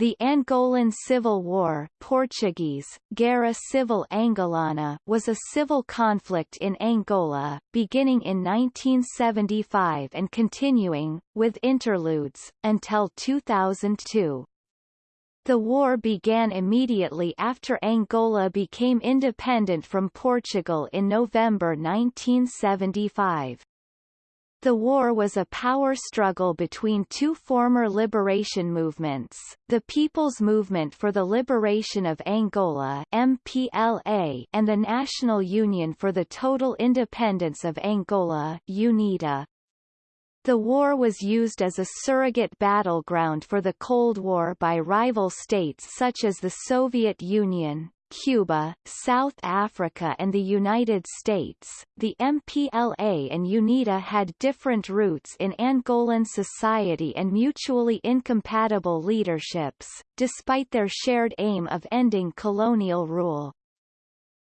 The Angolan Civil War Portuguese, Guerra Civil Angolana was a civil conflict in Angola, beginning in 1975 and continuing, with interludes, until 2002. The war began immediately after Angola became independent from Portugal in November 1975. The war was a power struggle between two former liberation movements, the People's Movement for the Liberation of Angola MPLA and the National Union for the Total Independence of Angola UNITA. The war was used as a surrogate battleground for the Cold War by rival states such as the Soviet Union, Cuba, South Africa and the United States, the MPLA and UNITA had different roots in Angolan society and mutually incompatible leaderships, despite their shared aim of ending colonial rule.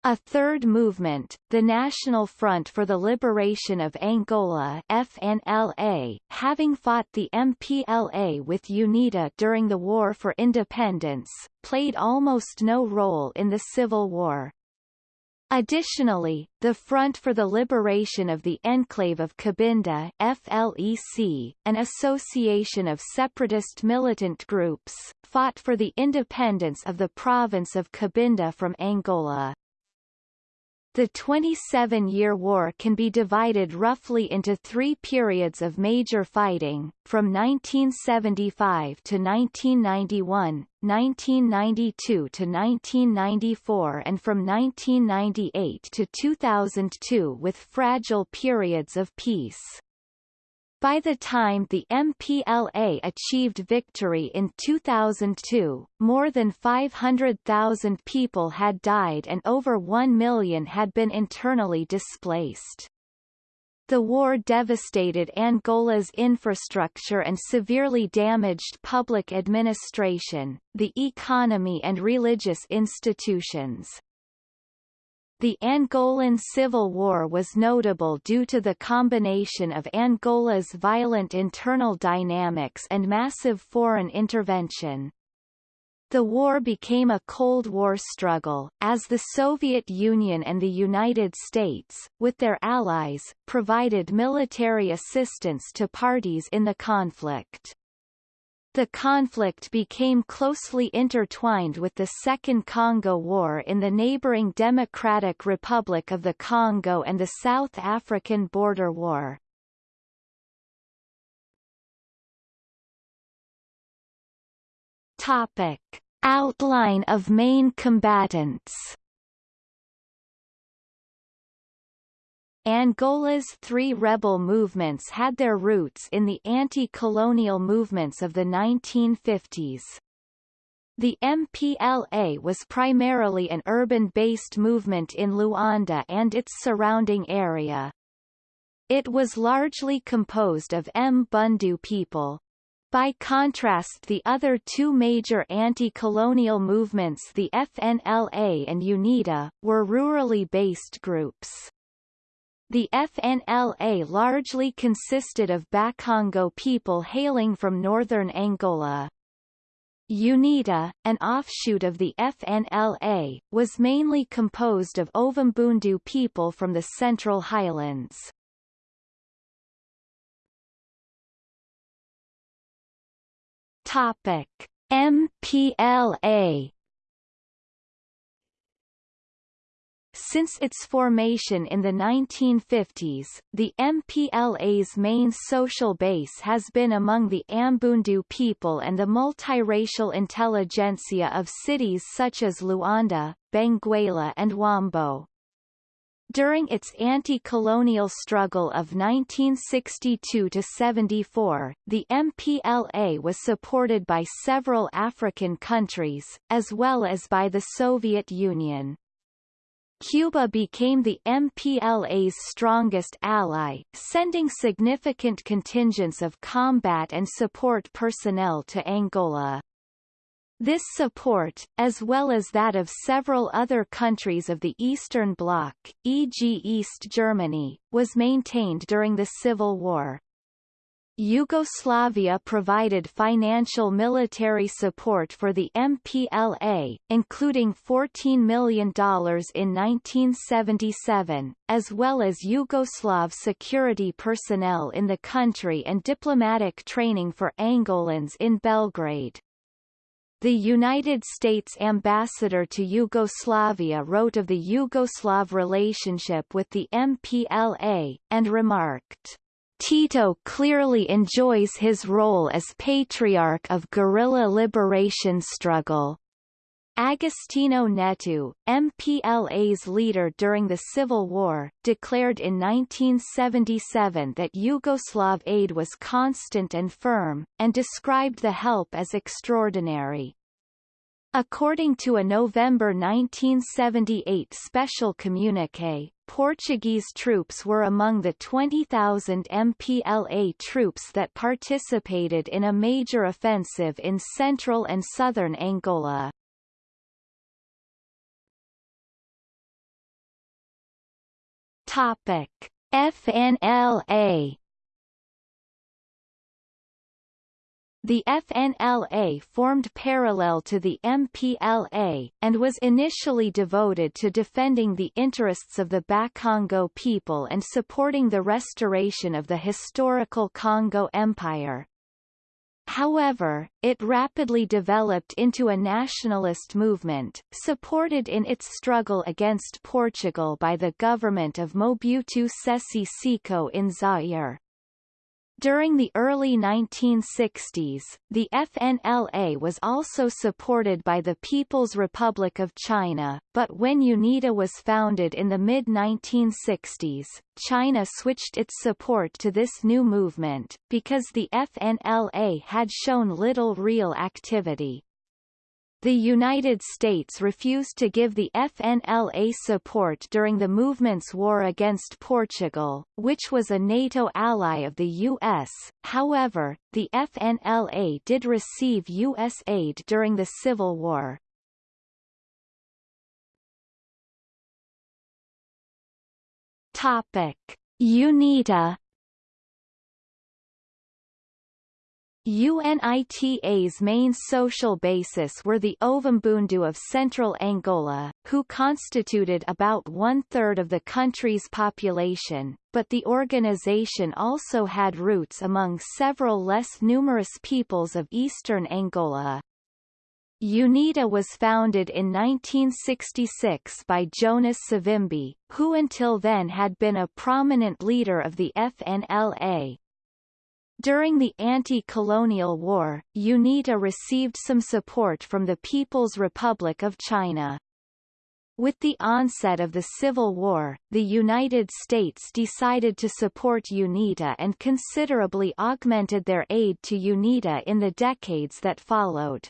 A third movement, the National Front for the Liberation of Angola FNLA, having fought the MPLA with UNITA during the War for Independence, played almost no role in the Civil War. Additionally, the Front for the Liberation of the Enclave of Cabinda FLEC, an association of separatist militant groups, fought for the independence of the province of Cabinda from Angola. The 27-year war can be divided roughly into three periods of major fighting, from 1975 to 1991, 1992 to 1994 and from 1998 to 2002 with fragile periods of peace. By the time the MPLA achieved victory in 2002, more than 500,000 people had died and over 1 million had been internally displaced. The war devastated Angola's infrastructure and severely damaged public administration, the economy and religious institutions. The Angolan Civil War was notable due to the combination of Angola's violent internal dynamics and massive foreign intervention. The war became a Cold War struggle, as the Soviet Union and the United States, with their allies, provided military assistance to parties in the conflict. The conflict became closely intertwined with the Second Congo War in the neighboring Democratic Republic of the Congo and the South African Border War. Topic. Outline of main combatants Angola's three rebel movements had their roots in the anti-colonial movements of the 1950s. The MPLA was primarily an urban-based movement in Luanda and its surrounding area. It was largely composed of Mbundu people. By contrast the other two major anti-colonial movements the FNLA and UNITA, were rurally based groups. The FNLA largely consisted of Bakongo people hailing from northern Angola. UNITA, an offshoot of the FNLA, was mainly composed of Ovimbundu people from the Central Highlands. Topic: MPLA Since its formation in the 1950s, the MPLA's main social base has been among the Ambundu people and the multiracial intelligentsia of cities such as Luanda, Benguela and Huambo. During its anti-colonial struggle of 1962–74, the MPLA was supported by several African countries, as well as by the Soviet Union. Cuba became the MPLA's strongest ally, sending significant contingents of combat and support personnel to Angola. This support, as well as that of several other countries of the Eastern Bloc, e.g. East Germany, was maintained during the Civil War. Yugoslavia provided financial military support for the MPLA, including $14 million in 1977, as well as Yugoslav security personnel in the country and diplomatic training for Angolans in Belgrade. The United States ambassador to Yugoslavia wrote of the Yugoslav relationship with the MPLA, and remarked, Tito clearly enjoys his role as patriarch of guerrilla liberation struggle. Agostinho Neto, MPLA's leader during the Civil War, declared in 1977 that Yugoslav aid was constant and firm, and described the help as extraordinary. According to a November 1978 special communique, Portuguese troops were among the 20,000 MPLA troops that participated in a major offensive in central and southern Angola. Topic: FNLA The FNLA formed parallel to the MPLA, and was initially devoted to defending the interests of the Bakongo people and supporting the restoration of the historical Congo Empire. However, it rapidly developed into a nationalist movement, supported in its struggle against Portugal by the government of Mobutu Sese Seko in Zaire. During the early 1960s, the FNLA was also supported by the People's Republic of China, but when UNITA was founded in the mid-1960s, China switched its support to this new movement, because the FNLA had shown little real activity. The United States refused to give the FNLA support during the movement's war against Portugal, which was a NATO ally of the U.S., however, the FNLA did receive U.S. aid during the Civil War. Topic. UNITA UNITA's main social basis were the Ovimbundu of central Angola, who constituted about one-third of the country's population, but the organization also had roots among several less numerous peoples of eastern Angola. UNITA was founded in 1966 by Jonas Savimbi, who until then had been a prominent leader of the FNLA, during the anti-colonial war, UNITA received some support from the People's Republic of China. With the onset of the Civil War, the United States decided to support UNITA and considerably augmented their aid to UNITA in the decades that followed.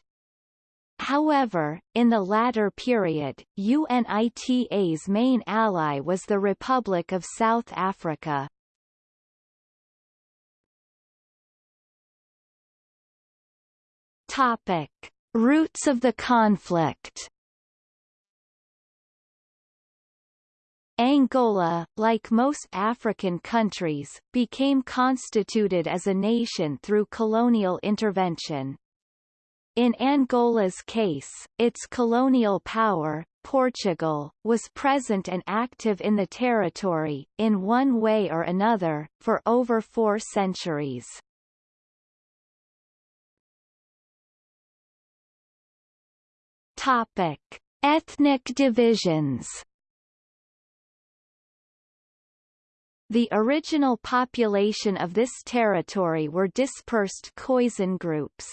However, in the latter period, UNITA's main ally was the Republic of South Africa. Topic: Roots of the conflict. Angola, like most African countries, became constituted as a nation through colonial intervention. In Angola's case, its colonial power, Portugal, was present and active in the territory, in one way or another, for over four centuries. Topic: Ethnic divisions. The original population of this territory were dispersed Khoisan groups.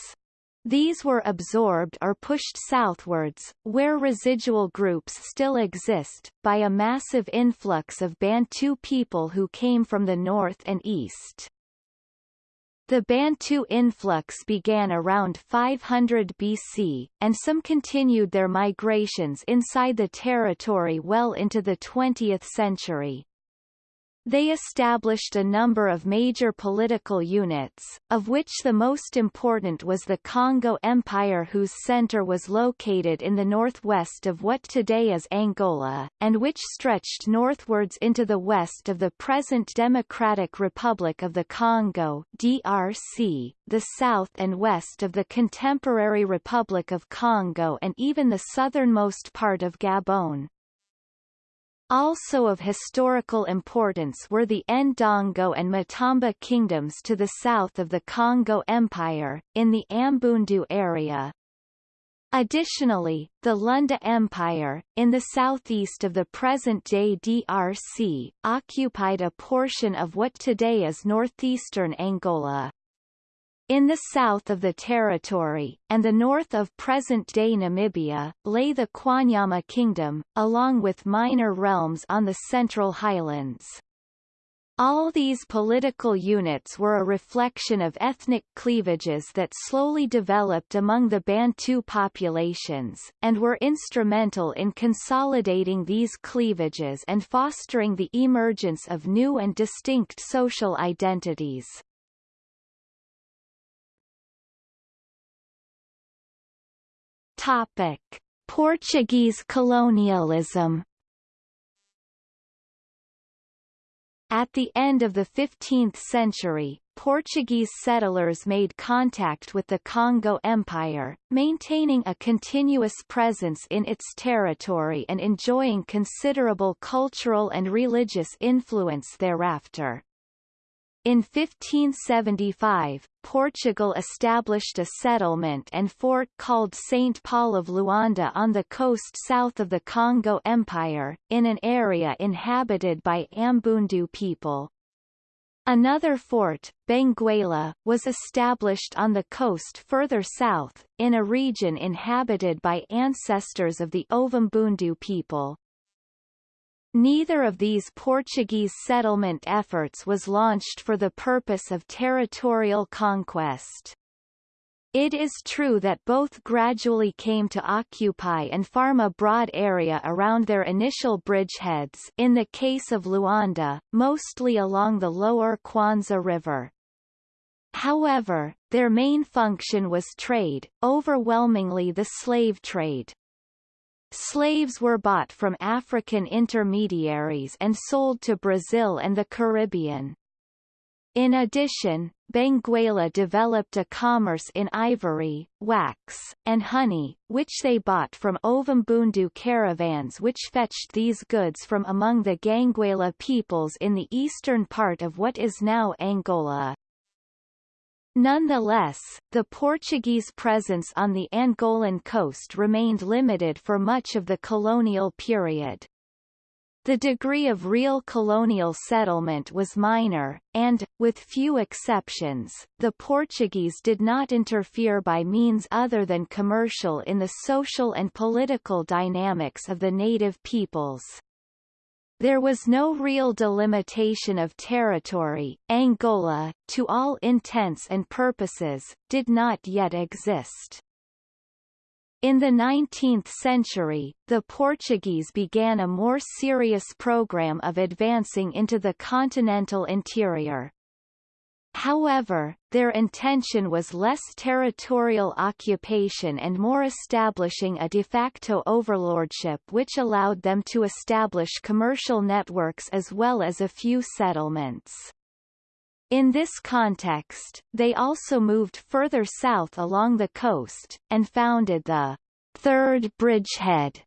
These were absorbed or pushed southwards, where residual groups still exist, by a massive influx of Bantu people who came from the north and east. The Bantu influx began around 500 BC, and some continued their migrations inside the territory well into the 20th century. They established a number of major political units, of which the most important was the Congo Empire whose center was located in the northwest of what today is Angola, and which stretched northwards into the west of the present Democratic Republic of the Congo DRC, the south and west of the contemporary Republic of Congo and even the southernmost part of Gabon. Also of historical importance were the Ndongo and Matamba kingdoms to the south of the Congo Empire, in the Ambundu area. Additionally, the Lunda Empire, in the southeast of the present-day DRC, occupied a portion of what today is northeastern Angola. In the south of the territory, and the north of present-day Namibia, lay the Kwanyama Kingdom, along with minor realms on the Central Highlands. All these political units were a reflection of ethnic cleavages that slowly developed among the Bantu populations, and were instrumental in consolidating these cleavages and fostering the emergence of new and distinct social identities. Topic: Portuguese colonialism. At the end of the 15th century, Portuguese settlers made contact with the Congo Empire, maintaining a continuous presence in its territory and enjoying considerable cultural and religious influence thereafter. In 1575, Portugal established a settlement and fort called St. Paul of Luanda on the coast south of the Congo Empire, in an area inhabited by Ambundu people. Another fort, Benguela, was established on the coast further south, in a region inhabited by ancestors of the Ovimbundu people. Neither of these Portuguese settlement efforts was launched for the purpose of territorial conquest. It is true that both gradually came to occupy and farm a broad area around their initial bridgeheads in the case of Luanda, mostly along the lower Kwanza River. However, their main function was trade, overwhelmingly the slave trade. Slaves were bought from African intermediaries and sold to Brazil and the Caribbean. In addition, Benguela developed a commerce in ivory, wax, and honey, which they bought from Ovimbundu caravans which fetched these goods from among the Ganguela peoples in the eastern part of what is now Angola. Nonetheless, the Portuguese presence on the Angolan coast remained limited for much of the colonial period. The degree of real colonial settlement was minor, and, with few exceptions, the Portuguese did not interfere by means other than commercial in the social and political dynamics of the native peoples. There was no real delimitation of territory. Angola, to all intents and purposes, did not yet exist. In the 19th century, the Portuguese began a more serious program of advancing into the continental interior. However, their intention was less territorial occupation and more establishing a de facto overlordship which allowed them to establish commercial networks as well as a few settlements. In this context, they also moved further south along the coast, and founded the Third Bridgehead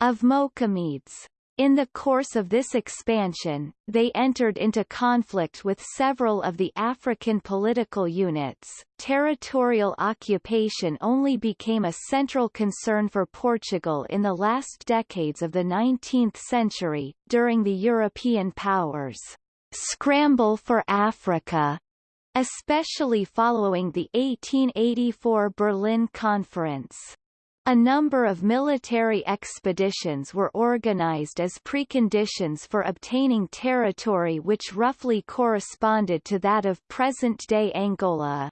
of Mochamedes. In the course of this expansion, they entered into conflict with several of the African political units. Territorial occupation only became a central concern for Portugal in the last decades of the 19th century, during the European powers' scramble for Africa, especially following the 1884 Berlin Conference. A number of military expeditions were organized as preconditions for obtaining territory which roughly corresponded to that of present-day Angola.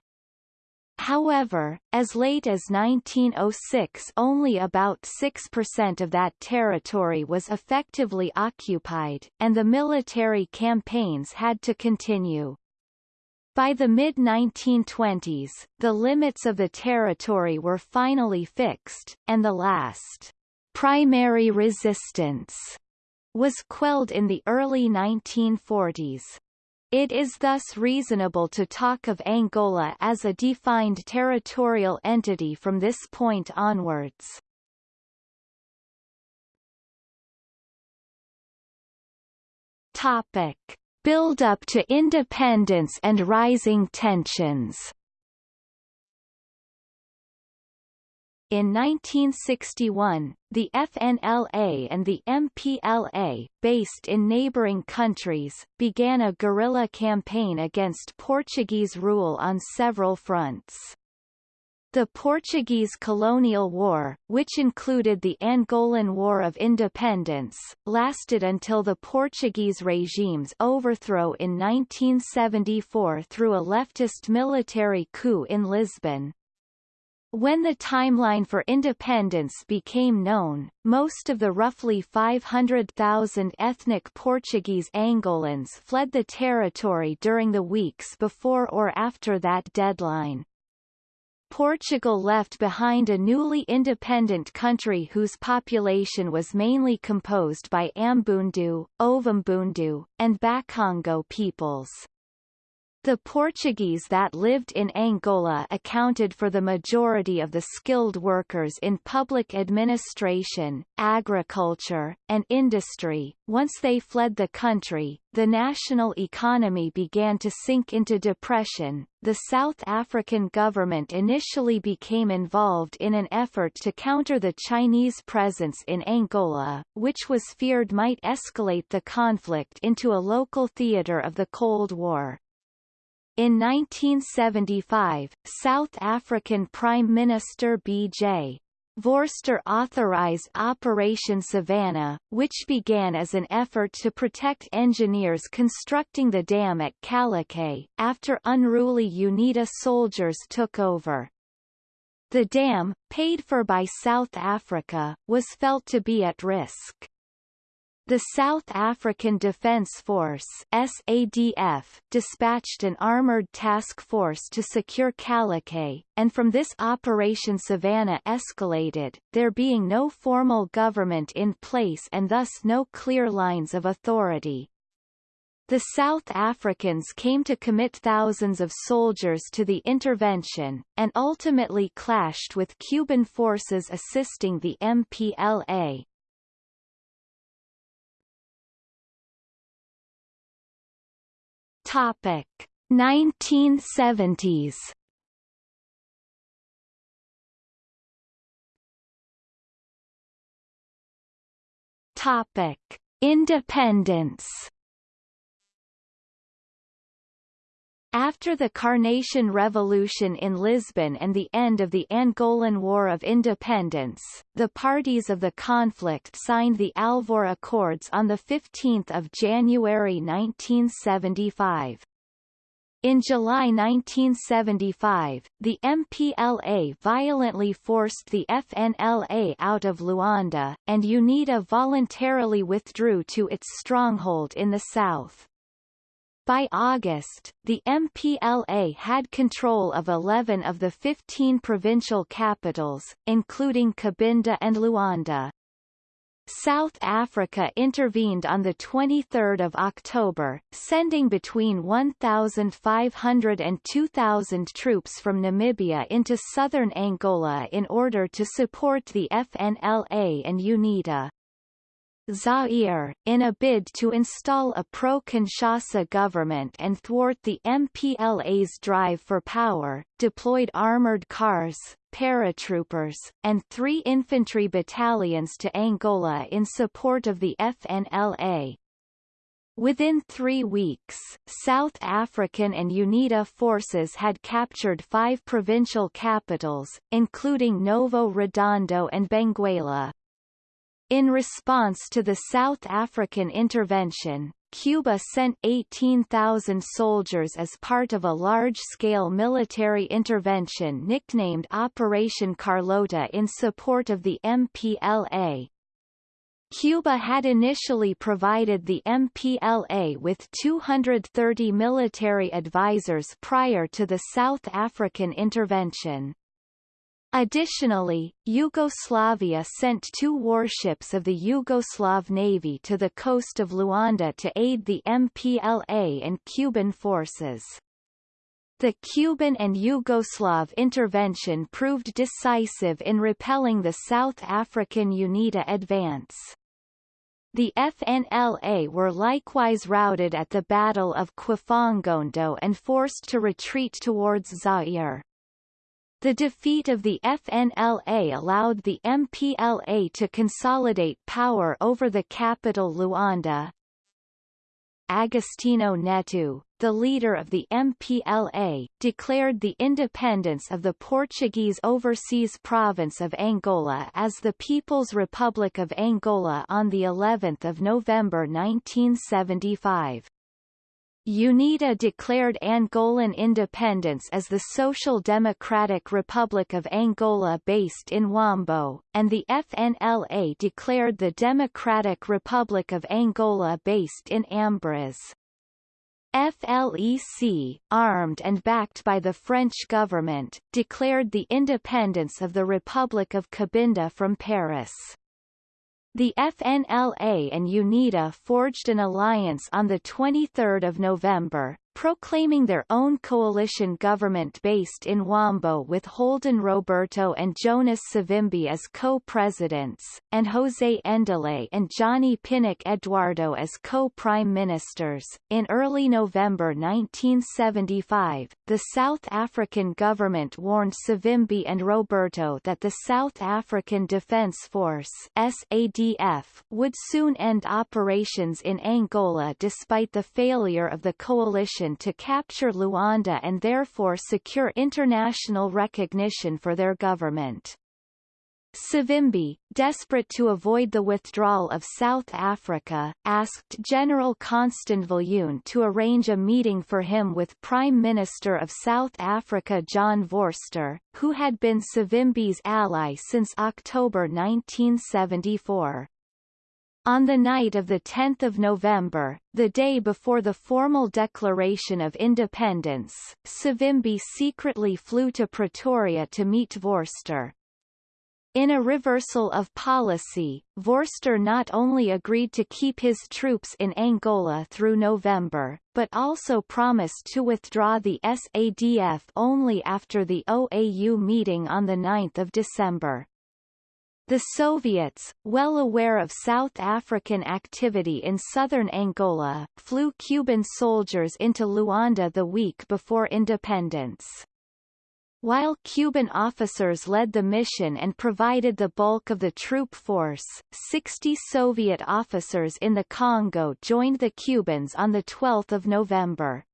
However, as late as 1906 only about 6% of that territory was effectively occupied, and the military campaigns had to continue. By the mid-1920s, the limits of the territory were finally fixed, and the last primary resistance was quelled in the early 1940s. It is thus reasonable to talk of Angola as a defined territorial entity from this point onwards. Topic. Build-up to independence and rising tensions In 1961, the FNLA and the MPLA, based in neighboring countries, began a guerrilla campaign against Portuguese rule on several fronts. The Portuguese Colonial War, which included the Angolan War of Independence, lasted until the Portuguese regime's overthrow in 1974 through a leftist military coup in Lisbon. When the timeline for independence became known, most of the roughly 500,000 ethnic Portuguese Angolans fled the territory during the weeks before or after that deadline. Portugal left behind a newly independent country whose population was mainly composed by Ambundu, Ovimbundu, and Bakongo peoples. The Portuguese that lived in Angola accounted for the majority of the skilled workers in public administration, agriculture, and industry. Once they fled the country, the national economy began to sink into depression. The South African government initially became involved in an effort to counter the Chinese presence in Angola, which was feared might escalate the conflict into a local theater of the Cold War. In 1975, South African Prime Minister B.J. Vorster authorized Operation Savannah, which began as an effort to protect engineers constructing the dam at Calueque, after unruly UNITA soldiers took over. The dam, paid for by South Africa, was felt to be at risk. The South African Defence Force SADF dispatched an armoured task force to secure Calueque, and from this Operation Savannah escalated, there being no formal government in place and thus no clear lines of authority. The South Africans came to commit thousands of soldiers to the intervention, and ultimately clashed with Cuban forces assisting the MPLA. Topic. 1970s Topic. Independence After the Carnation Revolution in Lisbon and the end of the Angolan War of Independence, the parties of the conflict signed the Alvor Accords on 15 January 1975. In July 1975, the MPLA violently forced the FNLA out of Luanda, and UNITA voluntarily withdrew to its stronghold in the south. By August, the MPLA had control of 11 of the 15 provincial capitals, including Cabinda and Luanda. South Africa intervened on 23 October, sending between 1,500 and 2,000 troops from Namibia into southern Angola in order to support the FNLA and UNITA. Zaire, in a bid to install a pro-Kinshasa government and thwart the MPLA's drive for power, deployed armored cars, paratroopers, and three infantry battalions to Angola in support of the FNLA. Within three weeks, South African and UNITA forces had captured five provincial capitals, including Novo Redondo and Benguela. In response to the South African intervention, Cuba sent 18,000 soldiers as part of a large-scale military intervention nicknamed Operation Carlota in support of the MPLA. Cuba had initially provided the MPLA with 230 military advisors prior to the South African intervention. Additionally, Yugoslavia sent two warships of the Yugoslav Navy to the coast of Luanda to aid the MPLA and Cuban forces. The Cuban and Yugoslav intervention proved decisive in repelling the South African UNITA advance. The FNLA were likewise routed at the Battle of Quifangondo and forced to retreat towards Zaire. The defeat of the FNLA allowed the MPLA to consolidate power over the capital Luanda. Agostinho Neto, the leader of the MPLA, declared the independence of the Portuguese overseas province of Angola as the People's Republic of Angola on the 11th of November 1975. UNITA declared Angolan independence as the Social Democratic Republic of Angola based in Huambo, and the FNLA declared the Democratic Republic of Angola based in Ambriz. FLEC, armed and backed by the French government, declared the independence of the Republic of Cabinda from Paris. The FNLA and UNITA forged an alliance on 23 November, proclaiming their own coalition government based in Huambo with Holden Roberto and Jonas Savimbi as co-presidents, and José Endele and Johnny Pinnock Eduardo as co-prime ministers. In early November 1975, the South African government warned Savimbi and Roberto that the South African Defence Force SADF would soon end operations in Angola despite the failure of the coalition to capture Luanda and therefore secure international recognition for their government. Savimbi, desperate to avoid the withdrawal of South Africa, asked General Constant Viljoen to arrange a meeting for him with Prime Minister of South Africa John Vorster, who had been Savimbi's ally since October 1974. On the night of 10 November, the day before the formal declaration of independence, Savimbi secretly flew to Pretoria to meet Vorster. In a reversal of policy, Vorster not only agreed to keep his troops in Angola through November, but also promised to withdraw the SADF only after the OAU meeting on 9 December. The Soviets, well aware of South African activity in southern Angola, flew Cuban soldiers into Luanda the week before independence. While Cuban officers led the mission and provided the bulk of the troop force, 60 Soviet officers in the Congo joined the Cubans on 12 November.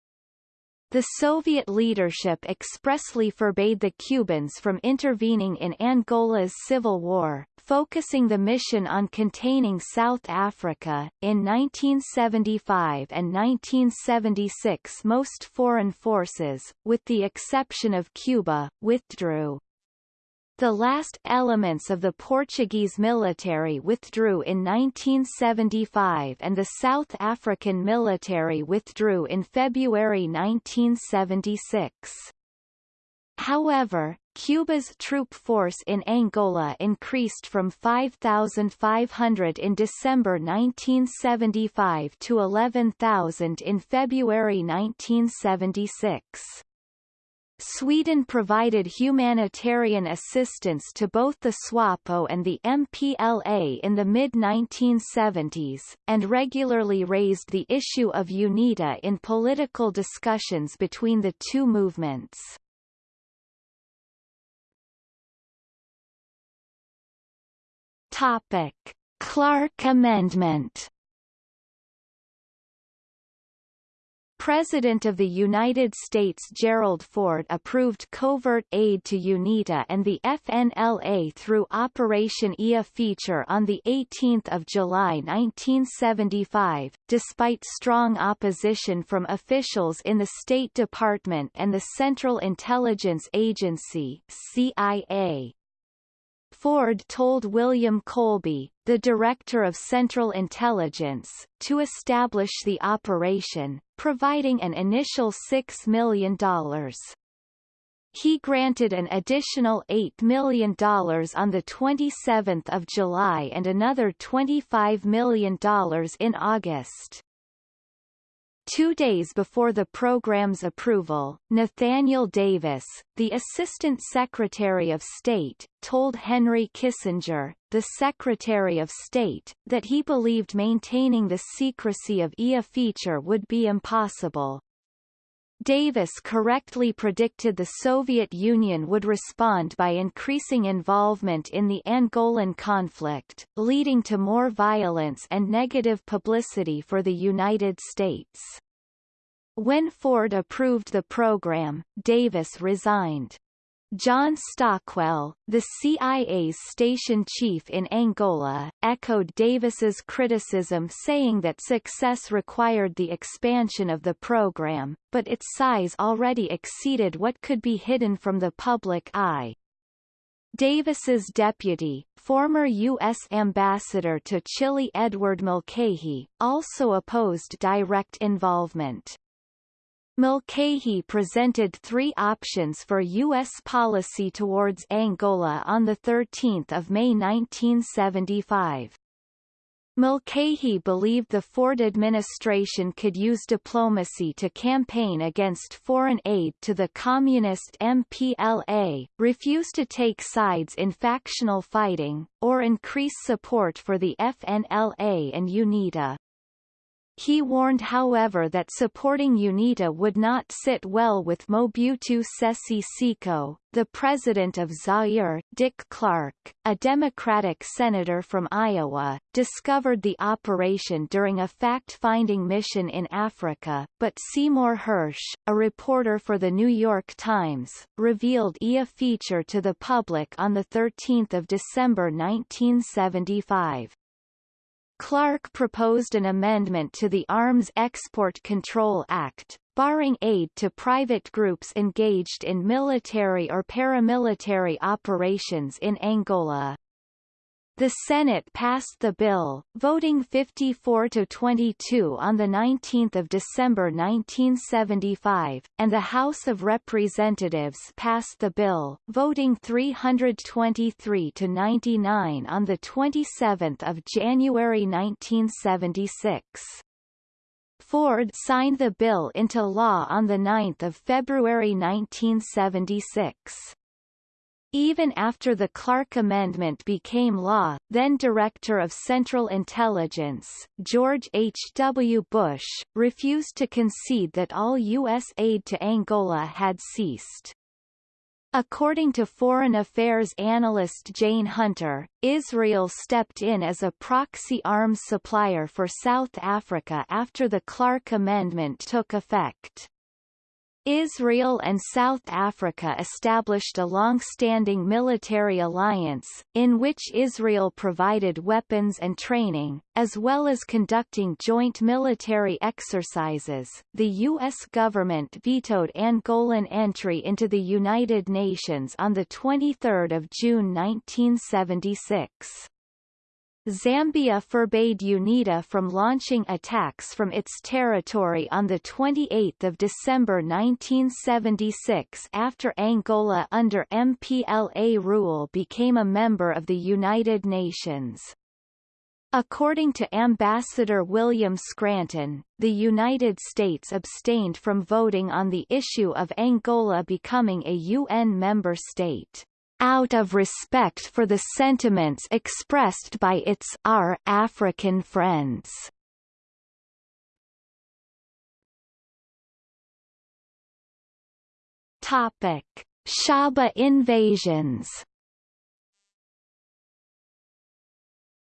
The Soviet leadership expressly forbade the Cubans from intervening in Angola's civil war, focusing the mission on containing South Africa. In 1975 and 1976 most foreign forces, with the exception of Cuba, withdrew. The last elements of the Portuguese military withdrew in 1975 and the South African military withdrew in February 1976. However, Cuba's troop force in Angola increased from 5,500 in December 1975 to 11,000 in February 1976. Sweden provided humanitarian assistance to both the SWAPO and the MPLA in the mid-1970s, and regularly raised the issue of UNITA in political discussions between the two movements. Topic. Clark Amendment President of the United States Gerald Ford approved covert aid to UNITA and the FNLA through Operation IA feature on 18 July 1975, despite strong opposition from officials in the State Department and the Central Intelligence Agency CIA. Ford told William Colby, the Director of Central Intelligence, to establish the operation, providing an initial $6 million. He granted an additional $8 million on 27 July and another $25 million in August. Two days before the program's approval, Nathaniel Davis, the Assistant Secretary of State, told Henry Kissinger, the Secretary of State, that he believed maintaining the secrecy of IA feature would be impossible. Davis correctly predicted the Soviet Union would respond by increasing involvement in the Angolan conflict, leading to more violence and negative publicity for the United States. When Ford approved the program, Davis resigned. John Stockwell, the CIA's station chief in Angola, echoed Davis's criticism saying that success required the expansion of the program, but its size already exceeded what could be hidden from the public eye. Davis's deputy, former U.S. ambassador to Chile Edward Mulcahy, also opposed direct involvement. Mulcahy presented three options for U.S. policy towards Angola on 13 May 1975. Mulcahy believed the Ford administration could use diplomacy to campaign against foreign aid to the communist MPLA, refuse to take sides in factional fighting, or increase support for the FNLA and UNITA. He warned however that supporting UNITA would not sit well with Mobutu Sese Seko, the president of Zaire. Dick Clark, a Democratic senator from Iowa, discovered the operation during a fact-finding mission in Africa, but Seymour Hersh, a reporter for The New York Times, revealed IA feature to the public on 13 December 1975. Clark proposed an amendment to the Arms Export Control Act, barring aid to private groups engaged in military or paramilitary operations in Angola. The Senate passed the bill, voting 54 to 22 on the 19th of December 1975, and the House of Representatives passed the bill, voting 323 to 99 on the 27th of January 1976. Ford signed the bill into law on the 9th of February 1976. Even after the Clark Amendment became law, then Director of Central Intelligence, George H. W. Bush, refused to concede that all U.S. aid to Angola had ceased. According to Foreign Affairs analyst Jane Hunter, Israel stepped in as a proxy arms supplier for South Africa after the Clark Amendment took effect. Israel and South Africa established a long-standing military alliance, in which Israel provided weapons and training, as well as conducting joint military exercises. The U.S. government vetoed Angolan entry into the United Nations on 23 June 1976. Zambia forbade UNITA from launching attacks from its territory on 28 December 1976 after Angola under MPLA rule became a member of the United Nations. According to Ambassador William Scranton, the United States abstained from voting on the issue of Angola becoming a UN member state out of respect for the sentiments expressed by its our African friends. Topic: Shaba invasions.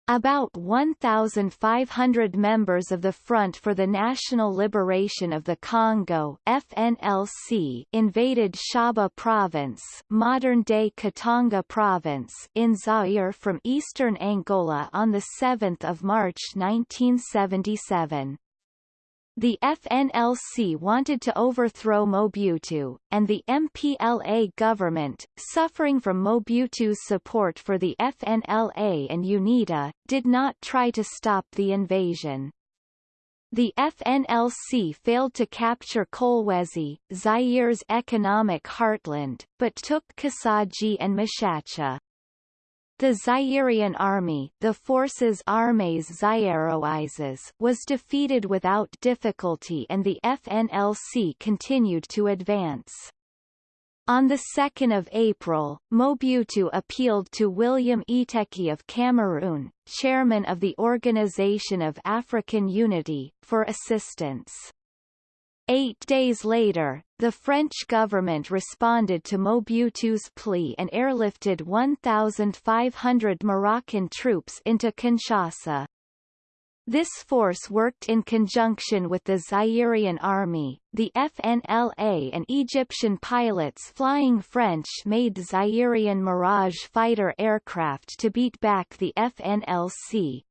About 1,500 members of the Front for the National Liberation of the Congo FNLC invaded Shaba Province modern-day Katanga Province in Zaire from eastern Angola on 7 March 1977. The FNLC wanted to overthrow Mobutu, and the MPLA government, suffering from Mobutu's support for the FNLA and UNITA, did not try to stop the invasion. The FNLC failed to capture Kolwezi, Zaire's economic heartland, but took Kasaji and Mutshatsha. The Zairean army the Forces Armées Zairoises was defeated without difficulty and the FNLC continued to advance. On 2 April, Mobutu appealed to William Eteki of Cameroon, chairman of the Organization of African Unity, for assistance. Eight days later, the French government responded to Mobutu's plea and airlifted 1,500 Moroccan troops into Kinshasa. This force worked in conjunction with the Zairean army, the FNLA and Egyptian pilots flying French-made Zairean Mirage fighter aircraft to beat back the FNLC.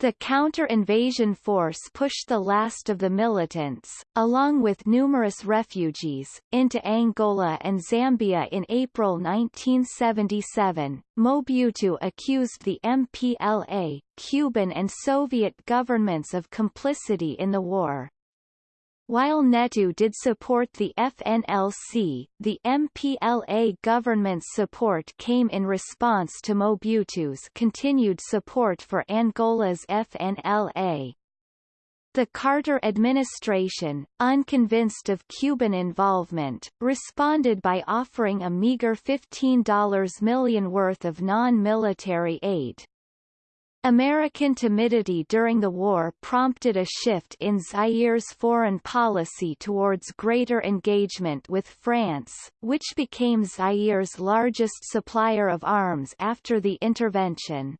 The counter-invasion force pushed the last of the militants, along with numerous refugees, into Angola and Zambia in April 1977. Mobutu accused the MPLA, Cuban and Soviet governments of complicity in the war. While Neto did support the FNLC, the MPLA government's support came in response to Mobutu's continued support for Angola's FNLA. The Carter administration, unconvinced of Cuban involvement, responded by offering a meager $15 million worth of non-military aid. American timidity during the war prompted a shift in Zaire's foreign policy towards greater engagement with France, which became Zaire's largest supplier of arms after the intervention.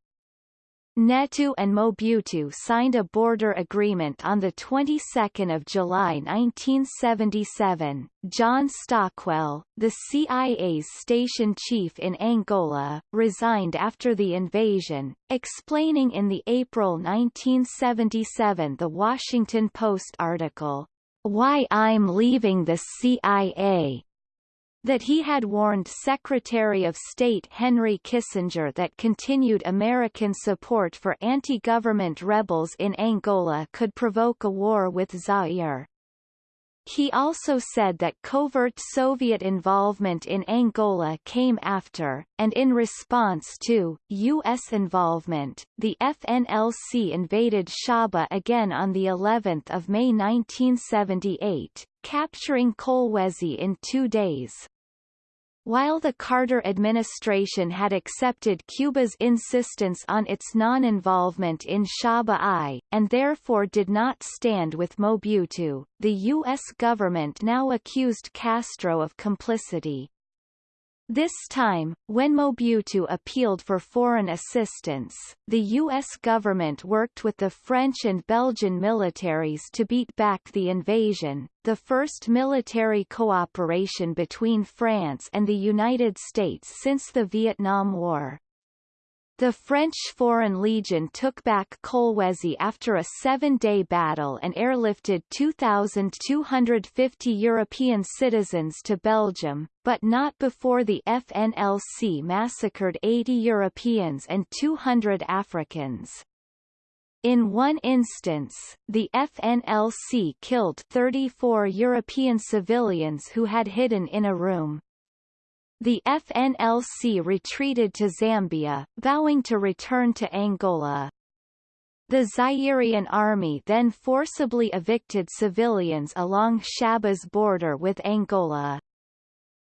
Neto and Mobutu signed a border agreement on the 22nd of July 1977. John Stockwell, the CIA's station chief in Angola, resigned after the invasion, explaining in the April 1977 The Washington Post article, Why I'm Leaving the CIA that he had warned Secretary of State Henry Kissinger that continued American support for anti-government rebels in Angola could provoke a war with Zaire. He also said that covert Soviet involvement in Angola came after, and in response to, U.S. involvement, the FNLC invaded Shaba again on the 11th of May 1978, capturing Kolwezi in two days. While the Carter administration had accepted Cuba's insistence on its non-involvement in Shaba I, and therefore did not stand with Mobutu, the U.S. government now accused Castro of complicity. This time, when Mobutu appealed for foreign assistance, the U.S. government worked with the French and Belgian militaries to beat back the invasion, the first military cooperation between France and the United States since the Vietnam War. The French Foreign Legion took back Kolwezi after a seven-day battle and airlifted 2,250 European citizens to Belgium, but not before the FNLC massacred 80 Europeans and 200 Africans. In one instance, the FNLC killed 34 European civilians who had hidden in a room. The FNLC retreated to Zambia, vowing to return to Angola. The Zairean army then forcibly evicted civilians along Shaba's border with Angola.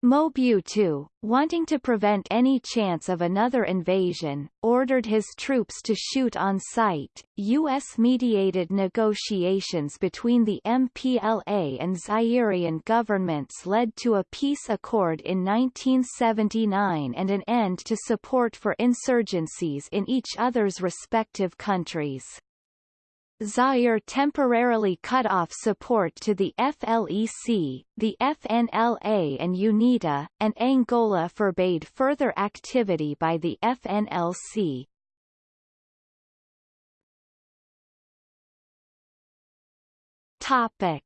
Mobutu, wanting to prevent any chance of another invasion, ordered his troops to shoot on sight. U.S.-mediated negotiations between the MPLA and Zairean governments led to a peace accord in 1979 and an end to support for insurgencies in each other's respective countries. Zaire temporarily cut off support to the FLEC, the FNLA and UNITA, and Angola forbade further activity by the FNLC. Topic: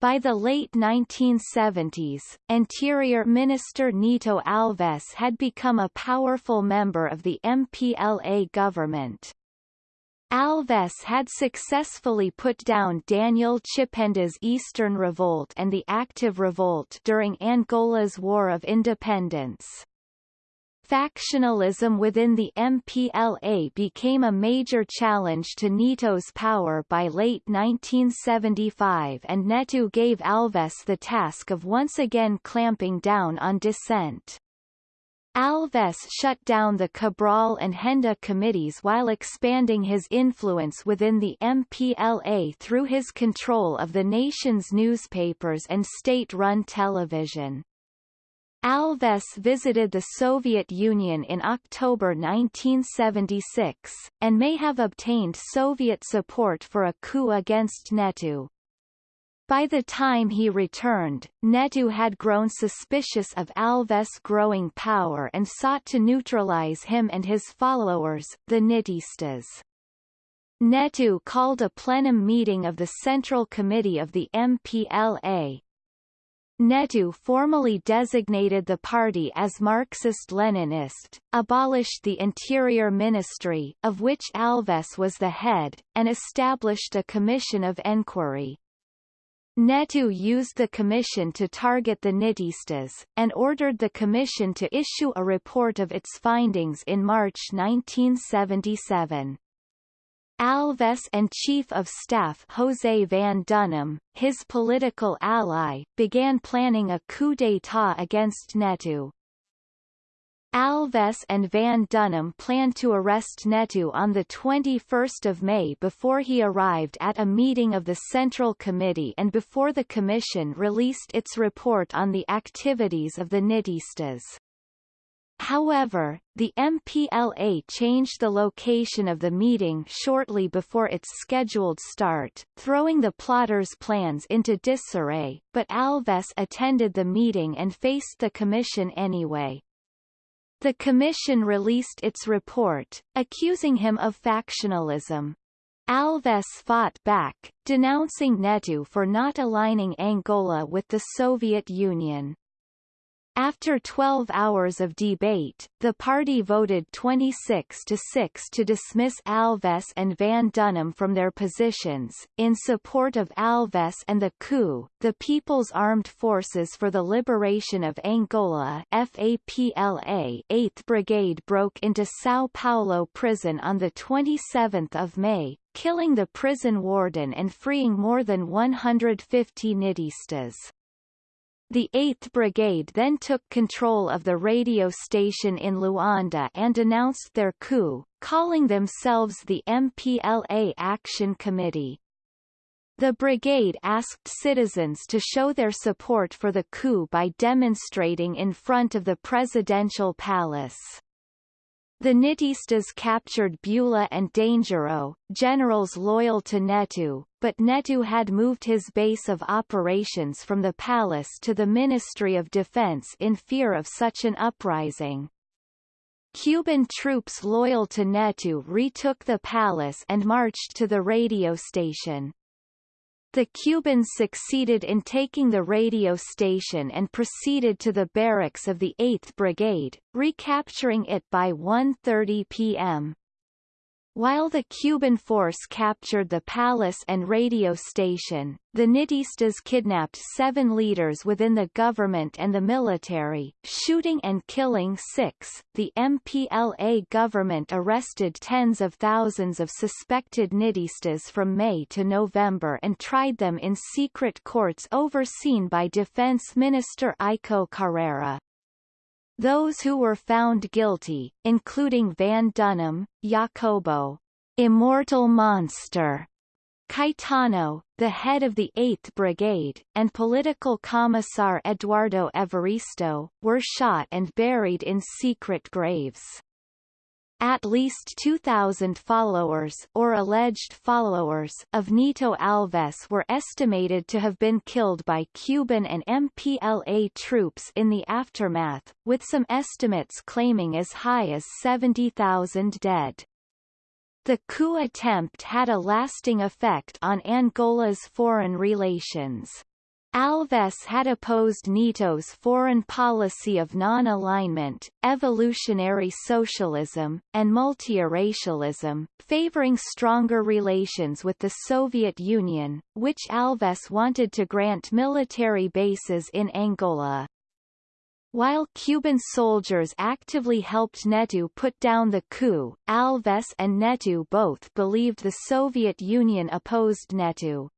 By the late 1970s, Interior Minister Nito Alves had become a powerful member of the MPLA government. Alves had successfully put down Daniel Chipenda's Eastern Revolt and the Active Revolt during Angola's War of Independence. Factionalism within the MPLA became a major challenge to Nito's power by late 1975 and Neto gave Alves the task of once again clamping down on dissent. Alves shut down the Cabral and Henda committees while expanding his influence within the MPLA through his control of the nation's newspapers and state-run television. Alves visited the Soviet Union in October 1976, and may have obtained Soviet support for a coup against Neto. By the time he returned, Neto had grown suspicious of Alves' growing power and sought to neutralize him and his followers, the Nitistas. Neto called a plenum meeting of the Central Committee of the MPLA, Neto formally designated the party as Marxist-Leninist, abolished the Interior Ministry, of which Alves was the head, and established a commission of enquiry. Neto used the commission to target the Nitistas, and ordered the commission to issue a report of its findings in March 1977. Alves and Chief of Staff José van Dunem, his political ally, began planning a coup d'état against Neto. Alves and Van Dunem planned to arrest Neto on 21 May before he arrived at a meeting of the Central Committee and before the Commission released its report on the activities of the Nitistas. However, the MPLA changed the location of the meeting shortly before its scheduled start, throwing the plotters' plans into disarray, but Alves attended the meeting and faced the commission anyway. The commission released its report, accusing him of factionalism. Alves fought back, denouncing Neto for not aligning Angola with the Soviet Union. After 12 hours of debate, the party voted 26 to 6 to dismiss Alves and Van Dunem from their positions. In support of Alves and the coup, the People's Armed Forces for the Liberation of Angola FAPLA 8th Brigade broke into São Paulo prison on 27 May, killing the prison warden and freeing more than 150 Nitistas. The 8th Brigade then took control of the radio station in Luanda and announced their coup, calling themselves the MPLA Action Committee. The brigade asked citizens to show their support for the coup by demonstrating in front of the presidential palace. The Nitistas captured Bula and Dangereux, generals loyal to Neto, but Neto had moved his base of operations from the palace to the Ministry of Defense in fear of such an uprising. Cuban troops loyal to Neto retook the palace and marched to the radio station. The Cubans succeeded in taking the radio station and proceeded to the barracks of the 8th Brigade, recapturing it by 1.30 p.m. While the Cuban force captured the palace and radio station, the Nitistas kidnapped seven leaders within the government and the military, shooting and killing six. The MPLA government arrested tens of thousands of suspected Nitistas from May to November and tried them in secret courts overseen by Defense Minister Iko Carreira. Those who were found guilty, including Van Dunem, Jacobo, Immortal Monster, Caetano, the head of the 8th Brigade, and political commissar Eduardo Evaristo, were shot and buried in secret graves. At least 2,000 followers or alleged followers of Nito Alves were estimated to have been killed by Cuban and MPLA troops in the aftermath, with some estimates claiming as high as 70,000 dead. The coup attempt had a lasting effect on Angola's foreign relations. Alves had opposed Nito's foreign policy of non-alignment, evolutionary socialism, and multiracialism, favoring stronger relations with the Soviet Union, which Alves wanted to grant military bases in Angola. While Cuban soldiers actively helped Neto put down the coup, Alves and Neto both believed the Soviet Union opposed Neto.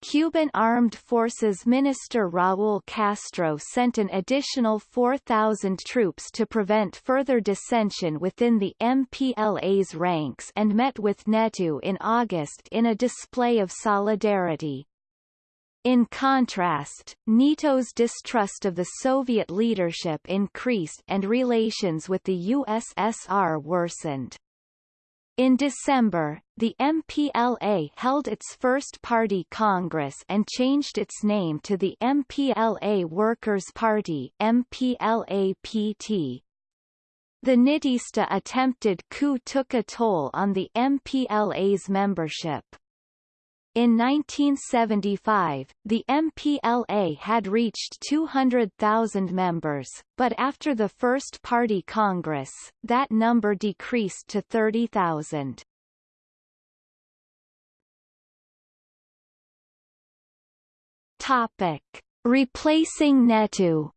Cuban Armed Forces Minister Raúl Castro sent an additional 4,000 troops to prevent further dissension within the MPLA's ranks and met with Neto in August in a display of solidarity. In contrast, Nito's distrust of the Soviet leadership increased and relations with the USSR worsened. In December, the MPLA held its first party congress and changed its name to the MPLA Workers' Party MPLA-PT. The Nitista attempted coup took a toll on the MPLA's membership. In 1975, the MPLA had reached 200,000 members, but after the first party congress, that number decreased to 30,000. Topic: Replacing Neto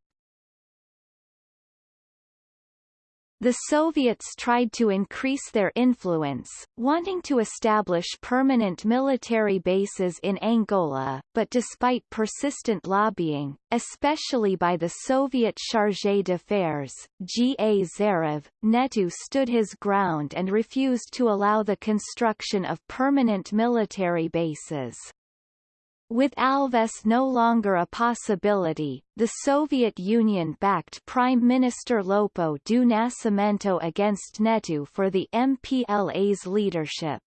The Soviets tried to increase their influence, wanting to establish permanent military bases in Angola, but despite persistent lobbying, especially by the Soviet chargé d'affaires, G. A. Zarev, Neto stood his ground and refused to allow the construction of permanent military bases. With Alves no longer a possibility, the Soviet Union backed Prime Minister Lopo do Nascimento against Neto for the MPLA's leadership.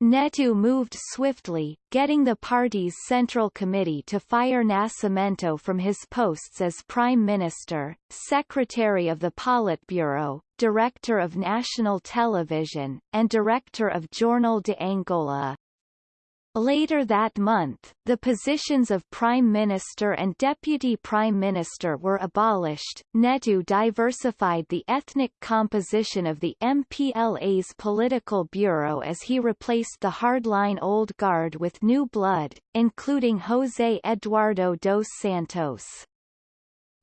Neto moved swiftly, getting the party's Central Committee to fire Nascimento from his posts as Prime Minister, Secretary of the Politburo, Director of National Television, and Director of Jornal de Angola. Later that month, the positions of Prime Minister and Deputy Prime Minister were abolished. Neto diversified the ethnic composition of the MPLA's political bureau as he replaced the hardline old guard with new blood, including José Eduardo dos Santos.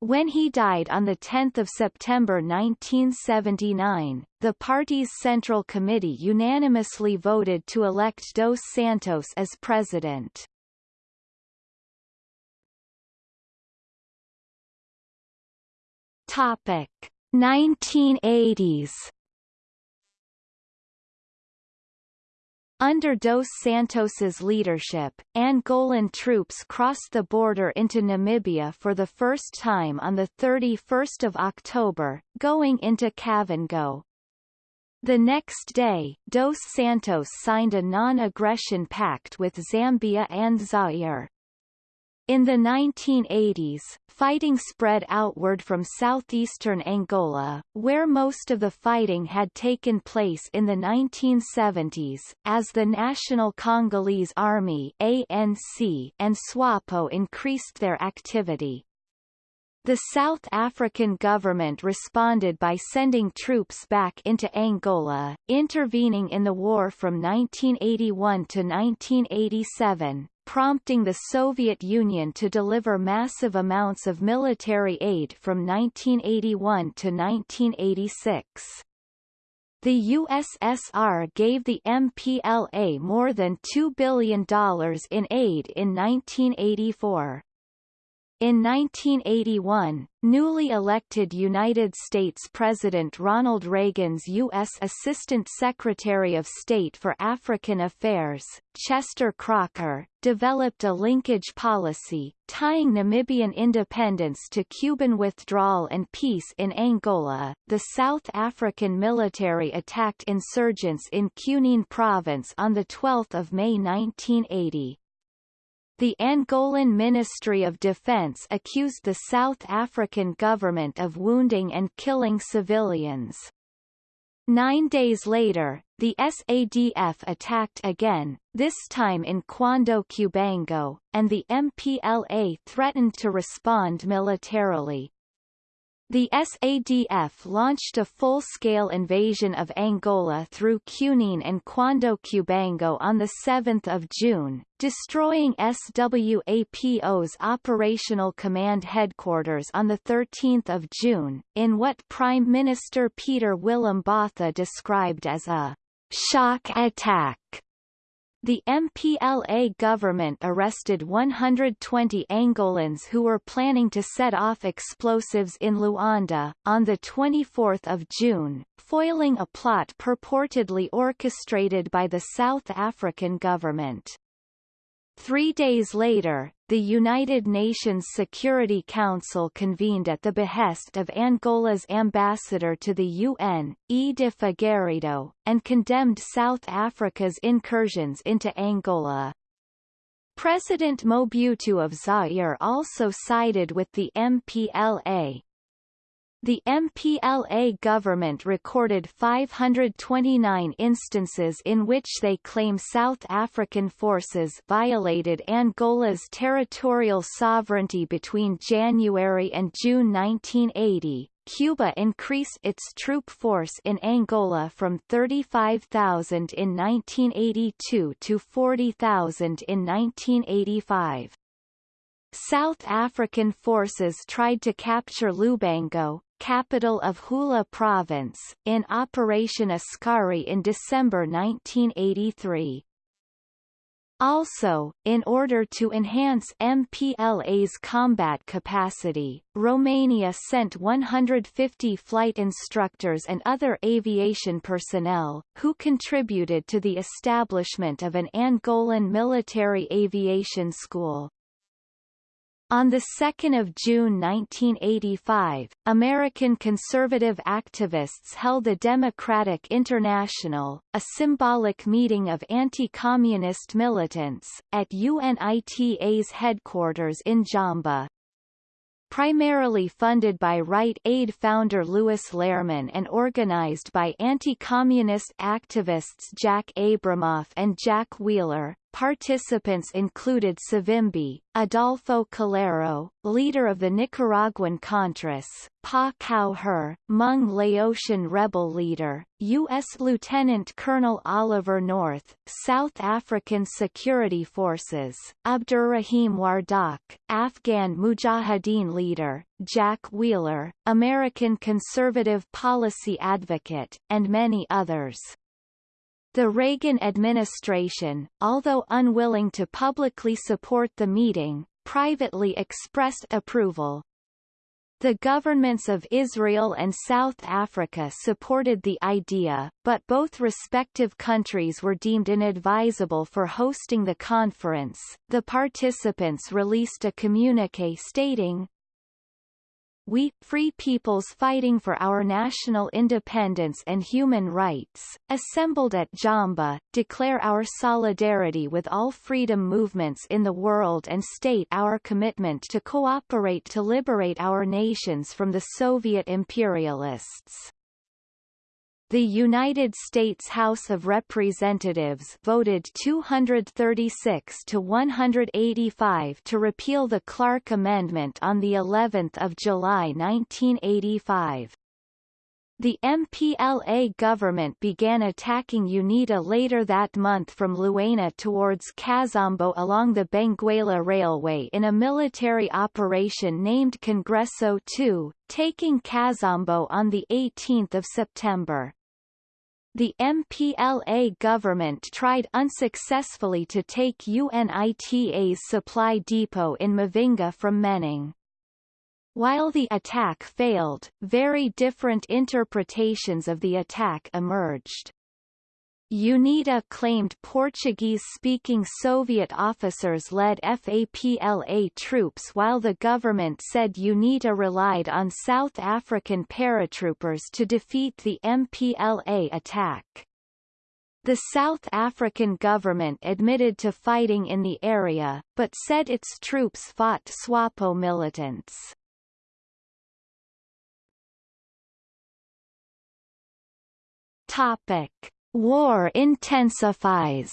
When he died on 10 September 1979, the party's Central Committee unanimously voted to elect Dos Santos as president. Topic 1980s Under Dos Santos's leadership, Angolan troops crossed the border into Namibia for the first time on 31 October, going into Kavango. The next day, Dos Santos signed a non-aggression pact with Zambia and Zaire. In the 1980s, fighting spread outward from southeastern Angola, where most of the fighting had taken place in the 1970s, as the National Congolese Army ANC and SWAPO increased their activity. The South African government responded by sending troops back into Angola, intervening in the war from 1981 to 1987, prompting the Soviet Union to deliver massive amounts of military aid from 1981 to 1986. The USSR gave the MPLA more than $2 billion in aid in 1984. In 1981, newly elected United States President Ronald Reagan's U.S. Assistant Secretary of State for African Affairs, Chester Crocker, developed a linkage policy, tying Namibian independence to Cuban withdrawal and peace in Angola. The South African military attacked insurgents in Cunene province on 12 May 1980. The Angolan Ministry of Defense accused the South African government of wounding and killing civilians. Nine days later, the SADF attacked again, this time in Cuando Cubango, and the MPLA threatened to respond militarily. The SADF launched a full-scale invasion of Angola through Cunene and Cuando Cubango on 7 June, destroying SWAPO's operational command headquarters on 13 June, in what Prime Minister Pieter Willem Botha described as a shock attack. The MPLA government arrested 120 Angolans who were planning to set off explosives in Luanda, on 24 June, foiling a plot purportedly orchestrated by the South African government. Three days later, the United Nations Security Council convened at the behest of Angola's ambassador to the UN, E. de Figueiredo, and condemned South Africa's incursions into Angola. President Mobutu of Zaire also sided with the MPLA, the MPLA government recorded 529 instances in which they claim South African forces violated Angola's territorial sovereignty between January and June 1980. Cuba increased its troop force in Angola from 35,000 in 1982 to 40,000 in 1985. South African forces tried to capture Lubango, capital of Huíla Province, in Operation Askari in December 1983. Also, in order to enhance MPLA's combat capacity, Romania sent 150 flight instructors and other aviation personnel, who contributed to the establishment of an Angolan military aviation school. On 2 June 1985, American conservative activists held the Democratic International, a symbolic meeting of anti-communist militants, at UNITA's headquarters in Jamba. Primarily funded by Rite Aid founder Lewis Lehrman and organized by anti-communist activists Jack Abramoff and Jack Wheeler, Participants included Savimbi, Adolfo Calero, leader of the Nicaraguan Contras, Pa Cao Her, Hmong Laotian rebel leader, U.S. Lieutenant Colonel Oliver North, South African Security Forces, Abdurrahim Wardak, Afghan Mujahideen leader, Jack Wheeler, American conservative policy advocate, and many others. The Reagan administration, although unwilling to publicly support the meeting, privately expressed approval. The governments of Israel and South Africa supported the idea, but both respective countries were deemed inadvisable for hosting the conference. The participants released a communique stating, we, free peoples fighting for our national independence and human rights, assembled at Jamba, declare our solidarity with all freedom movements in the world and state our commitment to cooperate to liberate our nations from the Soviet imperialists. The United States House of Representatives voted 236 to 185 to repeal the Clark Amendment on the 11th of July 1985. The MPLA government began attacking UNITA later that month from Luena towards Kazombo along the Benguela Railway in a military operation named Congreso II, taking Kazombo on 18 September. The MPLA government tried unsuccessfully to take UNITA's supply depot in Mavinga from Menongue. While the attack failed, very different interpretations of the attack emerged. UNITA claimed Portuguese-speaking Soviet officers led FAPLA troops while the government said UNITA relied on South African paratroopers to defeat the MPLA attack. The South African government admitted to fighting in the area, but said its troops fought SWAPO militants. Topic. War intensifies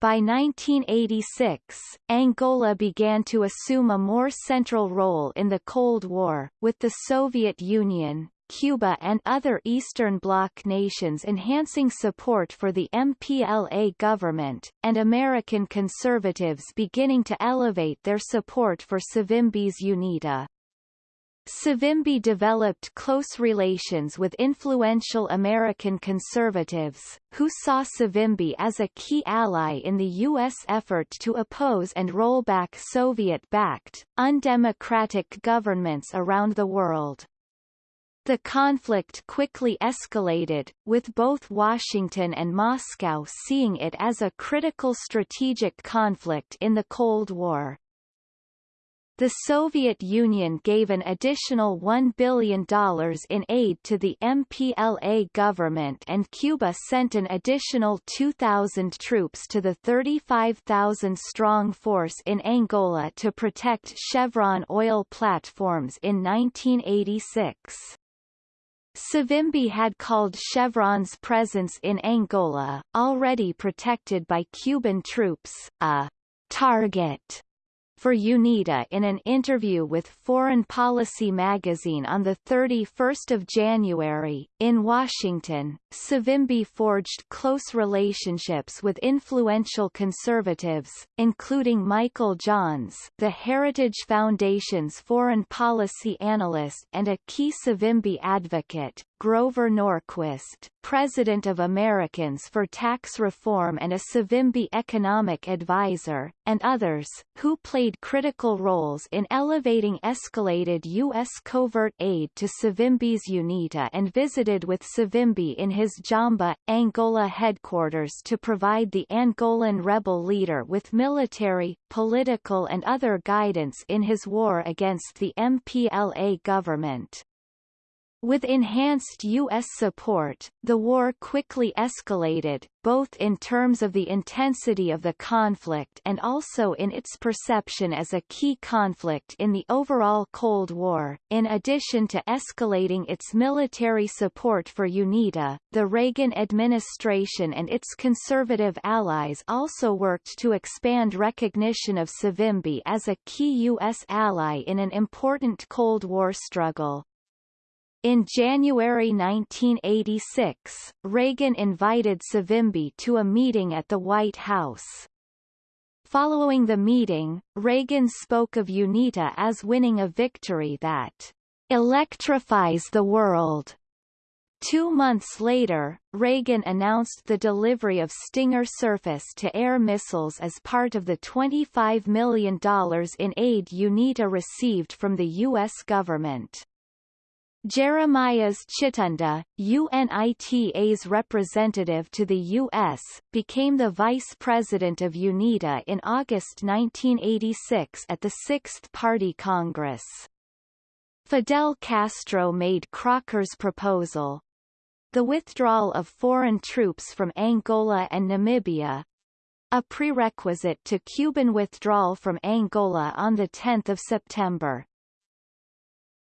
By 1986, Angola began to assume a more central role in the Cold War, with the Soviet Union, Cuba and other Eastern Bloc nations enhancing support for the MPLA government, and American conservatives beginning to elevate their support for Savimbi's UNITA. Savimbi developed close relations with influential American conservatives, who saw Savimbi as a key ally in the U.S. effort to oppose and roll back Soviet-backed, undemocratic governments around the world. The conflict quickly escalated, with both Washington and Moscow seeing it as a critical strategic conflict in the Cold War. The Soviet Union gave an additional $1 billion in aid to the MPLA government and Cuba sent an additional 2,000 troops to the 35,000-strong force in Angola to protect Chevron oil platforms in 1986. Savimbi had called Chevron's presence in Angola, already protected by Cuban troops, a target for UNITA in an interview with Foreign Policy magazine on 31 January. In Washington, Savimbi forged close relationships with influential conservatives, including Michael Johns the Heritage Foundation's foreign policy analyst and a key Savimbi advocate, Grover Norquist, president of Americans for Tax Reform and a Savimbi economic advisor, and others, who played critical roles in elevating escalated U.S. covert aid to Savimbi's UNITA and visited with Savimbi in his Jamba, Angola headquarters to provide the Angolan rebel leader with military, political and other guidance in his war against the MPLA government. With enhanced U.S. support, the war quickly escalated, both in terms of the intensity of the conflict and also in its perception as a key conflict in the overall Cold War. In addition to escalating its military support for UNITA, the Reagan administration and its conservative allies also worked to expand recognition of Savimbi as a key U.S. ally in an important Cold War struggle. In January 1986, Reagan invited Savimbi to a meeting at the White House. Following the meeting, Reagan spoke of UNITA as winning a victory that electrifies the world. Two months later, Reagan announced the delivery of Stinger surface-to-air missiles as part of the $25 million in aid UNITA received from the U.S. government. Jeremias Chitunda, UNITA's representative to the U.S., became the vice president of UNITA in August 1986 at the Sixth Party Congress. Fidel Castro made Crocker's proposal. The withdrawal of foreign troops from Angola and Namibia, a prerequisite to Cuban withdrawal from Angola on 10 September.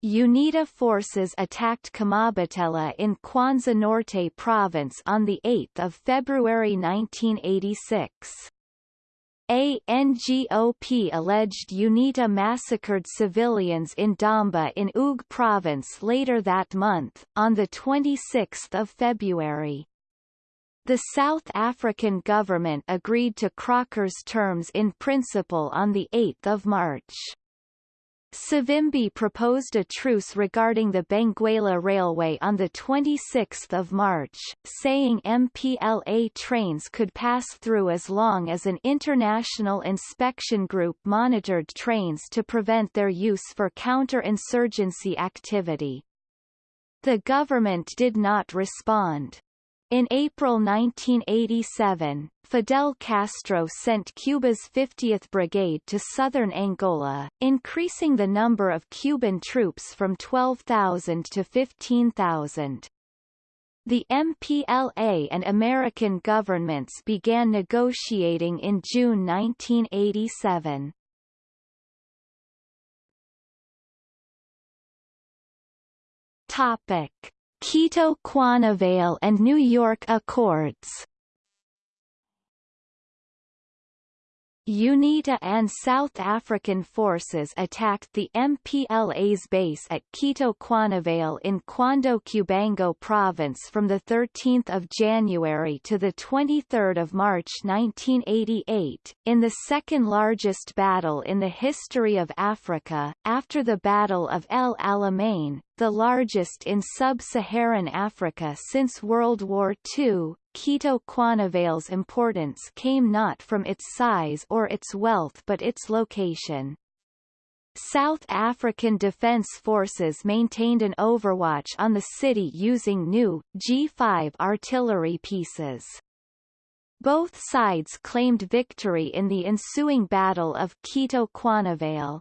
UNITA forces attacked Kamabatela in Kwanza Norte province on 8 February 1986. ANGOP alleged UNITA massacred civilians in Damba in Oug province later that month, on 26 February. The South African government agreed to Crocker's terms in principle on 8 March. Savimbi proposed a truce regarding the Benguela Railway on 26 March, saying MPLA trains could pass through as long as an international inspection group monitored trains to prevent their use for counter-insurgency activity. The government did not respond. In April 1987, Fidel Castro sent Cuba's 50th Brigade to southern Angola, increasing the number of Cuban troops from 12,000 to 15,000. The MPLA and American governments began negotiating in June 1987. Topic. Cuito-Cuanavale and New York Accords. UNITA and South African forces attacked the MPLA's base at Cuito Cuanavale in Cuando Cubango province from 13 January to 23 March 1988, in the second largest battle in the history of Africa, after the Battle of El Alamein, the largest in sub-Saharan Africa since World War II, Cuito Cuanavale's importance came not from its size or its wealth but its location. South African Defence Forces maintained an overwatch on the city using new, G5 artillery pieces. Both sides claimed victory in the ensuing Battle of Cuito Cuanavale.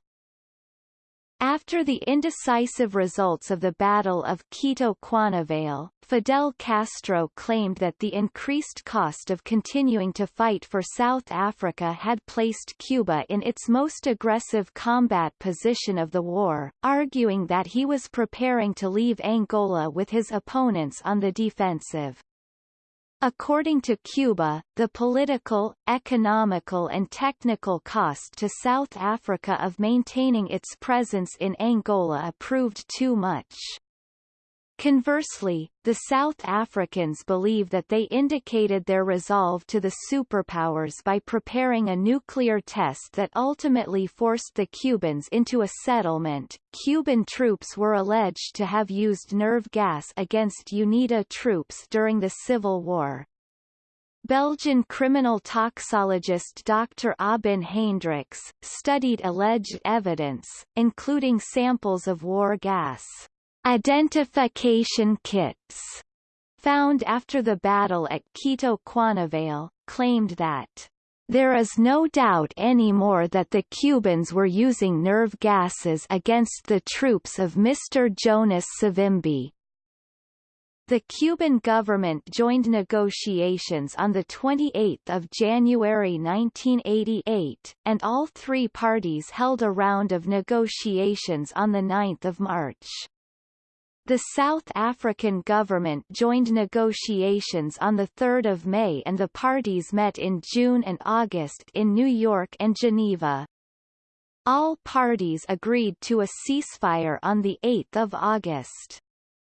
After the indecisive results of the Battle of Cuito Cuanavale, Fidel Castro claimed that the increased cost of continuing to fight for South Africa had placed Cuba in its most aggressive combat position of the war, arguing that he was preparing to leave Angola with his opponents on the defensive. According to Cuba, the political, economical and technical cost to South Africa of maintaining its presence in Angola proved too much. Conversely, the South Africans believe that they indicated their resolve to the superpowers by preparing a nuclear test that ultimately forced the Cubans into a settlement. Cuban troops were alleged to have used nerve gas against UNITA troops during the Civil War. Belgian criminal toxologist Dr. Aubin Heyndrickx, studied alleged evidence, including samples of war gas identification kits found after the battle at Cuito Cuanavale, claimed that there is no doubt anymore that the Cubans were using nerve gases against the troops of Mr. Jonas Savimbi. The Cuban government joined negotiations on 28 January 1988, and all three parties held a round of negotiations on 9 March. The South African government joined negotiations on 3 May and the parties met in June and August in New York and Geneva. All parties agreed to a ceasefire on 8 August.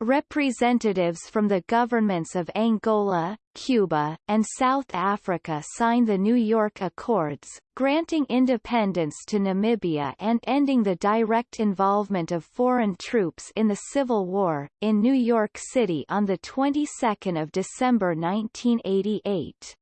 Representatives from the governments of Angola, Cuba, and South Africa signed the New York Accords, granting independence to Namibia and ending the direct involvement of foreign troops in the Civil War, in New York City on the 22nd of December 1988.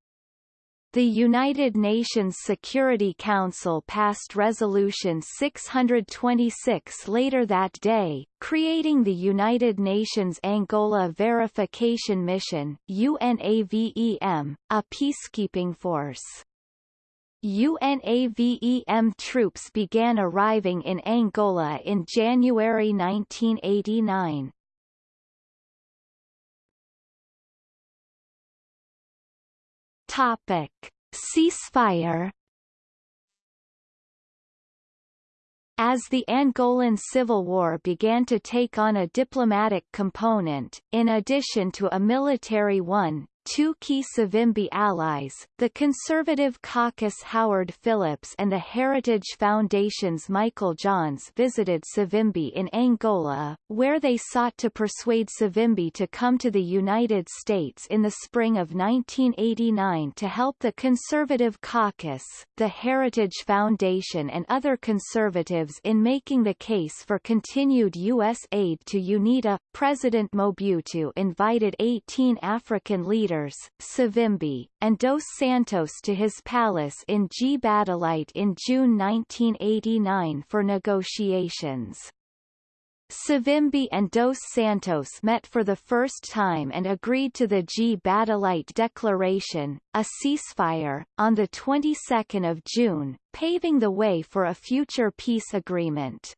The United Nations Security Council passed Resolution 626 later that day, creating the United Nations Angola Verification Mission UNAVEM, a peacekeeping force. UNAVEM troops began arriving in Angola in January 1989. Topic: Ceasefire. As the Angolan Civil War began to take on a diplomatic component, in addition to a military one, two key Savimbi allies, the Conservative Caucus Howard Phillips and the Heritage Foundation's Michael Johns visited Savimbi in Angola, where they sought to persuade Savimbi to come to the United States in the spring of 1989 to help the Conservative Caucus, the Heritage Foundation and other conservatives in making the case for continued U.S. aid to UNITA. President Mobutu invited 18 African leaders Savimbi, and Dos Santos to his palace in Gbadolite in June 1989 for negotiations. Savimbi and Dos Santos met for the first time and agreed to the Gbadolite Declaration, a ceasefire, on the 22nd of June, paving the way for a future peace agreement.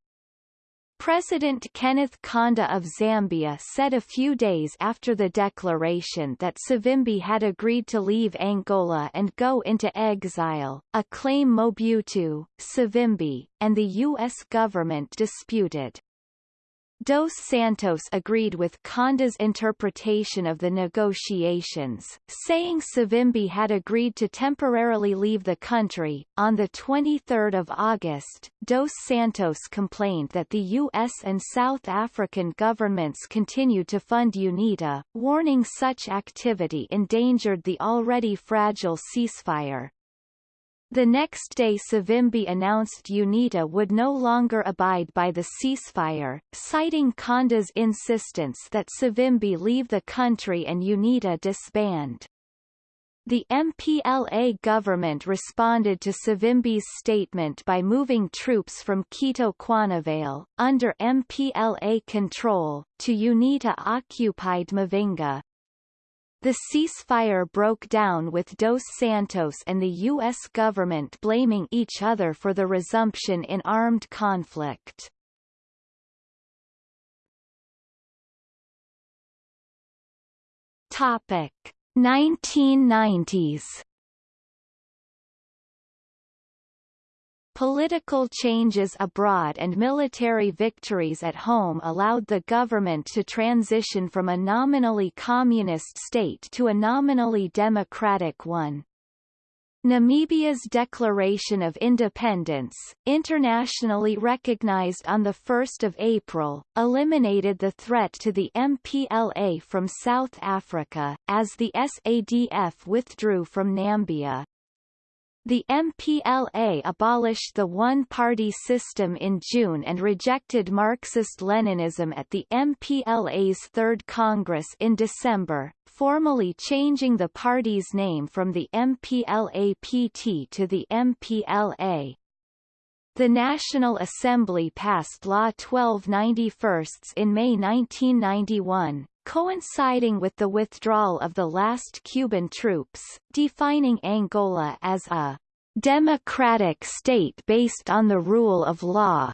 President Kenneth Kaunda of Zambia said a few days after the declaration that Savimbi had agreed to leave Angola and go into exile, a claim Mobutu, Savimbi, and the U.S. government disputed. Dos Santos agreed with Kaunda's interpretation of the negotiations, saying Savimbi had agreed to temporarily leave the country. On 23 August, Dos Santos complained that the U.S. and South African governments continued to fund UNITA, warning such activity endangered the already fragile ceasefire. The next day Savimbi announced UNITA would no longer abide by the ceasefire, citing Kaunda's insistence that Savimbi leave the country and UNITA disband. The MPLA government responded to Savimbi's statement by moving troops from Cuito Cuanavale, under MPLA control, to UNITA-occupied Mavinga. The ceasefire broke down with Dos Santos and the U.S. government blaming each other for the resumption in armed conflict. Topic 1990s Political changes abroad and military victories at home allowed the government to transition from a nominally communist state to a nominally democratic one. Namibia's Declaration of Independence, internationally recognized on 1 April, eliminated the threat to the MPLA from South Africa, as the SADF withdrew from Namibia. The MPLA abolished the one-party system in June and rejected Marxist-Leninism at the MPLA's Third Congress in December, formally changing the party's name from the MPLA-PT to the MPLA. The National Assembly passed Law 1291 in May 1991, coinciding with the withdrawal of the last Cuban troops, defining Angola as a democratic state based on the rule of law,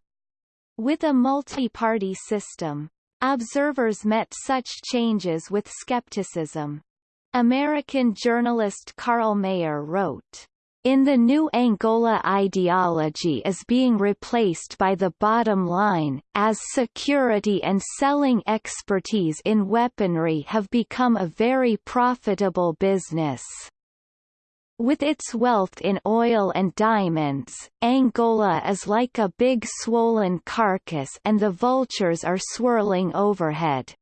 with a multi-party system. Observers met such changes with skepticism. American journalist Karl Maier wrote, in the new Angola ideology is being replaced by the bottom line, as security and selling expertise in weaponry have become a very profitable business. With its wealth in oil and diamonds, Angola is like a big swollen carcass and the vultures are swirling overhead.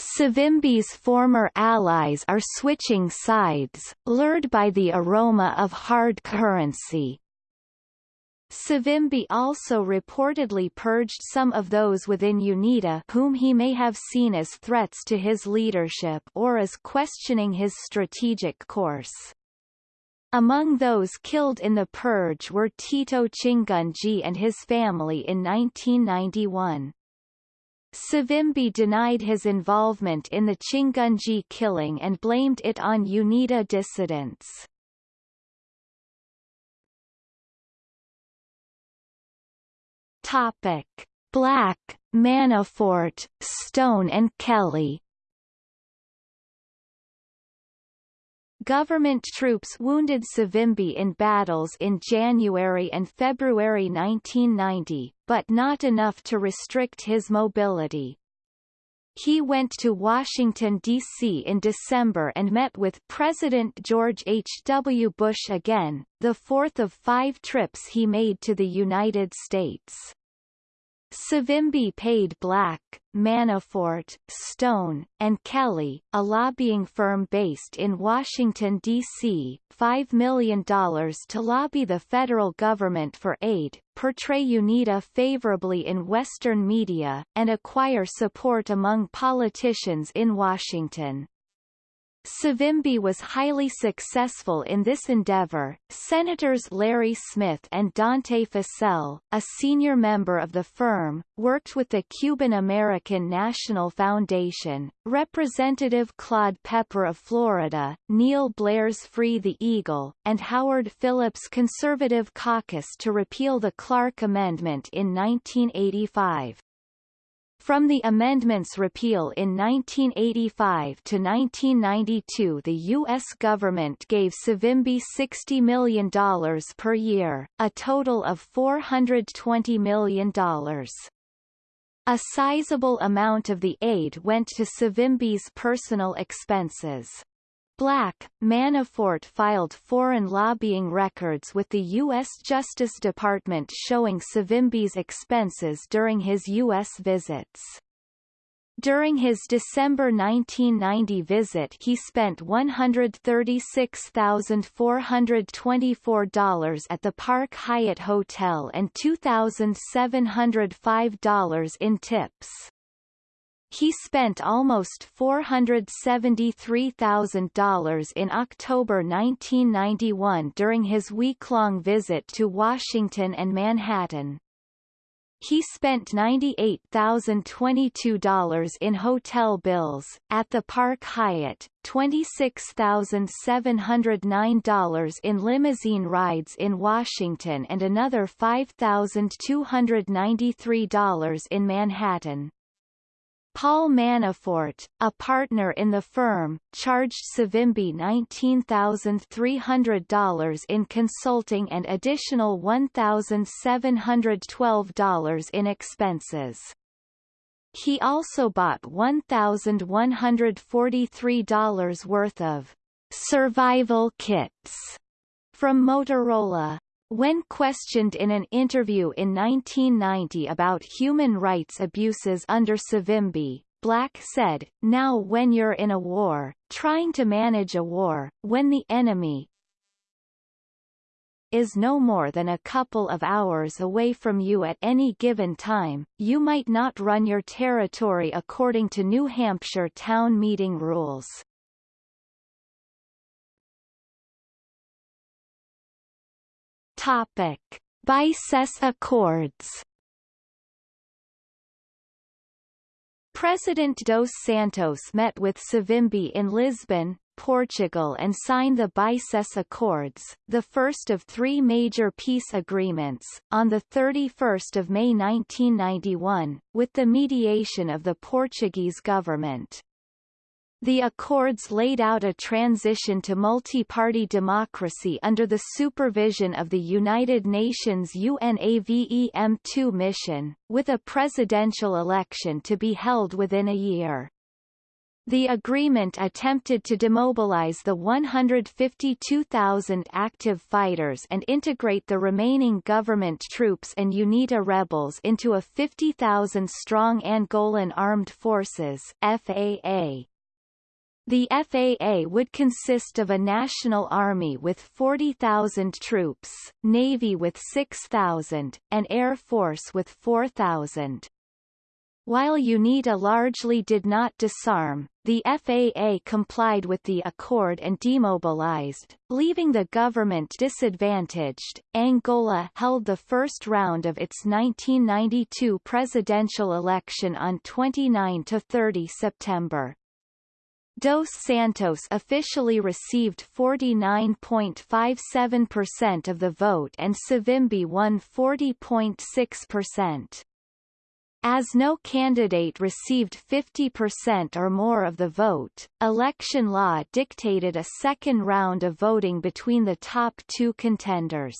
Savimbi's former allies are switching sides, lured by the aroma of hard currency. Savimbi also reportedly purged some of those within UNITA whom he may have seen as threats to his leadership or as questioning his strategic course. Among those killed in the purge were Tito Chingunji and his family in 1991. Savimbi denied his involvement in the Chingunji killing and blamed it on UNITA dissidents. Topic: Black, Manafort, Stone and Kelly Government troops wounded Savimbi in battles in January and February 1990, but not enough to restrict his mobility. He went to Washington, D.C. in December and met with President George H. W. Bush again, the fourth of five trips he made to the United States. Savimbi paid Black, Manafort, Stone, and Kelly, a lobbying firm based in Washington, D.C., $5 million to lobby the federal government for aid, portray UNITA favorably in Western media, and acquire support among politicians in Washington. Savimbi was highly successful in this endeavor. Senators Larry Smith and Dante Fascell, a senior member of the firm, worked with the Cuban American National Foundation, Representative Claude Pepper of Florida, Neil Blair's Free the Eagle, and Howard Phillips' Conservative Caucus to repeal the Clark Amendment in 1985. From the amendment's repeal in 1985 to 1992 the U.S. government gave Savimbi $60 million per year, a total of $420 million. A sizable amount of the aid went to Savimbi's personal expenses. Black, Manafort filed foreign lobbying records with the U.S. Justice Department showing Savimbi's expenses during his U.S. visits. During his December 1990 visit he spent $136,424 at the Park Hyatt Hotel and $2,705 in tips. He spent almost $473,000 in October 1991 during his week-long visit to Washington and Manhattan. He spent $98,022 in hotel bills, at the Park Hyatt, $26,709 in limousine rides in Washington and another $5,293 in Manhattan. Paul Manafort, a partner in the firm, charged Savimbi $19,300 in consulting and additional $1,712 in expenses. He also bought $1,143 worth of survival kits from Motorola. When questioned in an interview in 1990 about human rights abuses under Savimbi, Black said, Now when you're in a war, trying to manage a war, when the enemy is no more than a couple of hours away from you at any given time, you might not run your territory according to New Hampshire town meeting rules. Topic: Bicesse Accords. President dos Santos met with Savimbi in Lisbon, Portugal and signed the Bicesse Accords, the first of three major peace agreements, on 31 May 1991, with the mediation of the Portuguese government. The Accords laid out a transition to multi-party democracy under the supervision of the United Nations UNAVEM2 mission, with a presidential election to be held within a year. The agreement attempted to demobilize the 152,000 active fighters and integrate the remaining government troops and UNITA rebels into a 50,000-strong Angolan Armed Forces FAA. The FAA would consist of a national army with 40,000 troops, navy with 6,000, and air force with 4,000. While UNITA largely did not disarm, the FAA complied with the accord and demobilized, leaving the government disadvantaged. Angola held the first round of its 1992 presidential election on 29 to 30 September. Dos Santos officially received 49.57% of the vote and Savimbi won 40.6%. As no candidate received 50% or more of the vote, election law dictated a second round of voting between the top two contenders.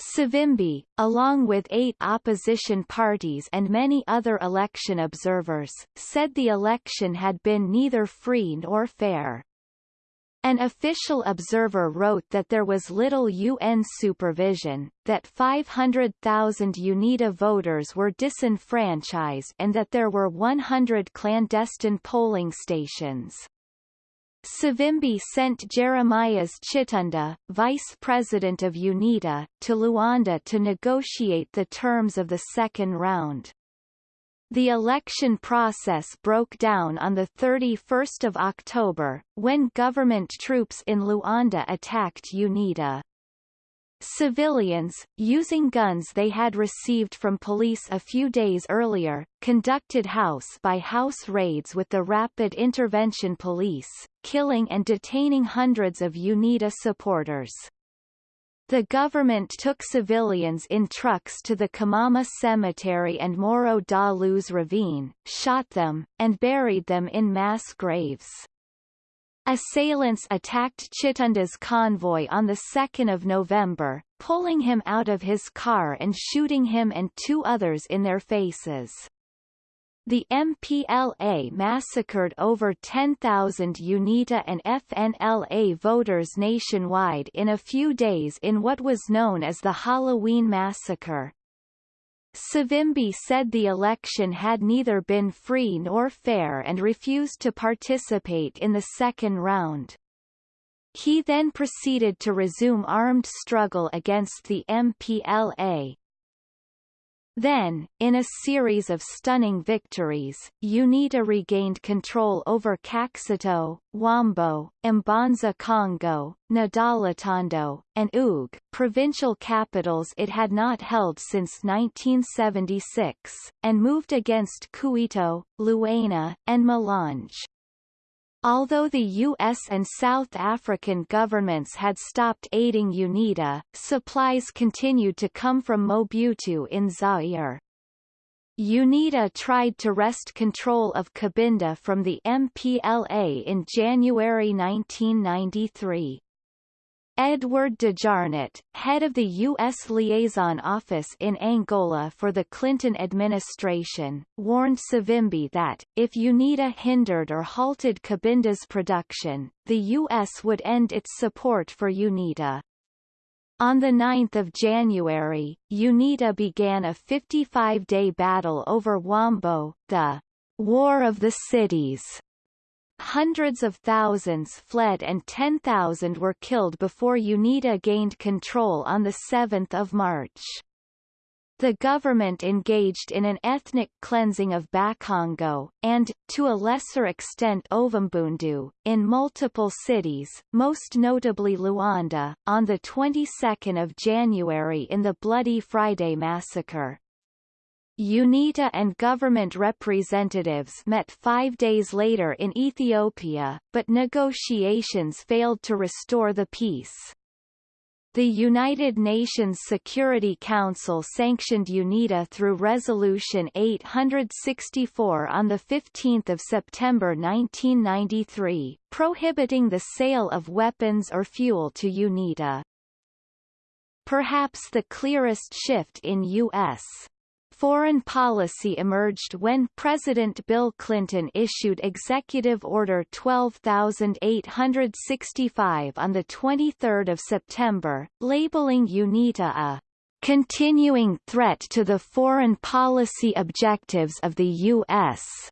Savimbi, along with eight opposition parties and many other election observers, said the election had been neither free nor fair. An official observer wrote that there was little UN supervision, that 500,000 UNITA voters were disenfranchised and that there were 100 clandestine polling stations. Savimbi sent Jeremias Chitunda, vice president of UNITA, to Luanda to negotiate the terms of the second round. The election process broke down on 31 October, when government troops in Luanda attacked UNITA. Civilians, using guns they had received from police a few days earlier, conducted house-by-house -house raids with the Rapid Intervention Police, killing and detaining hundreds of UNITA supporters. The government took civilians in trucks to the Camama Cemetery and Morro da Luz ravine, shot them, and buried them in mass graves. Assailants attacked Chitunda's convoy on 2 November, pulling him out of his car and shooting him and two others in their faces. The MPLA massacred over 10,000 UNITA and FNLA voters nationwide in a few days in what was known as the Halloween Massacre. Savimbi said the election had neither been free nor fair and refused to participate in the second round. He then proceeded to resume armed struggle against the MPLA, then, in a series of stunning victories, UNITA regained control over Caxito, Huambo, Mbanza Kongo, Ndalatando, and Uig, provincial capitals it had not held since 1976, and moved against Kuito, Luena, and Malanje. Although the U.S. and South African governments had stopped aiding UNITA, supplies continued to come from Mobutu in Zaire. UNITA tried to wrest control of Cabinda from the MPLA in January 1993. Edward DeJarnette, head of the U.S. Liaison Office in Angola for the Clinton administration, warned Savimbi that, if UNITA hindered or halted Cabinda's production, the U.S. would end its support for UNITA. On 9 January, UNITA began a 55-day battle over Huambo, the War of the Cities, Hundreds of thousands fled and 10,000 were killed before UNITA gained control on 7 March. The government engaged in an ethnic cleansing of Bakongo, and, to a lesser extent Ovimbundu, in multiple cities, most notably Luanda, on the 22nd of January in the Bloody Friday Massacre. UNITA and government representatives met five days later in Ethiopia, but negotiations failed to restore the peace. The United Nations Security Council sanctioned UNITA through Resolution 864 on 15 September 1993, prohibiting the sale of weapons or fuel to UNITA. Perhaps the clearest shift in U.S. Foreign policy emerged when President Bill Clinton issued Executive Order 12865 on 23 September, labeling UNITA a continuing threat to the foreign policy objectives of the U.S.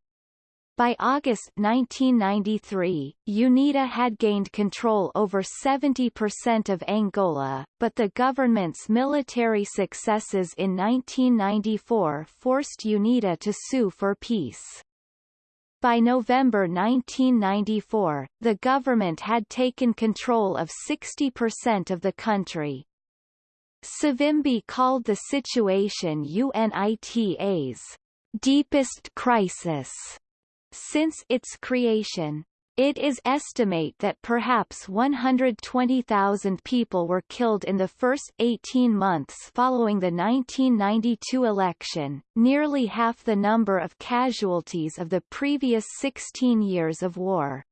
By August 1993, UNITA had gained control over 70% of Angola, but the government's military successes in 1994 forced UNITA to sue for peace. By November 1994, the government had taken control of 60% of the country. Savimbi called the situation UNITA's deepest crisis since its creation. It is estimate that perhaps 120,000 people were killed in the first 18 months following the 1992 election, nearly half the number of casualties of the previous 16 years of war.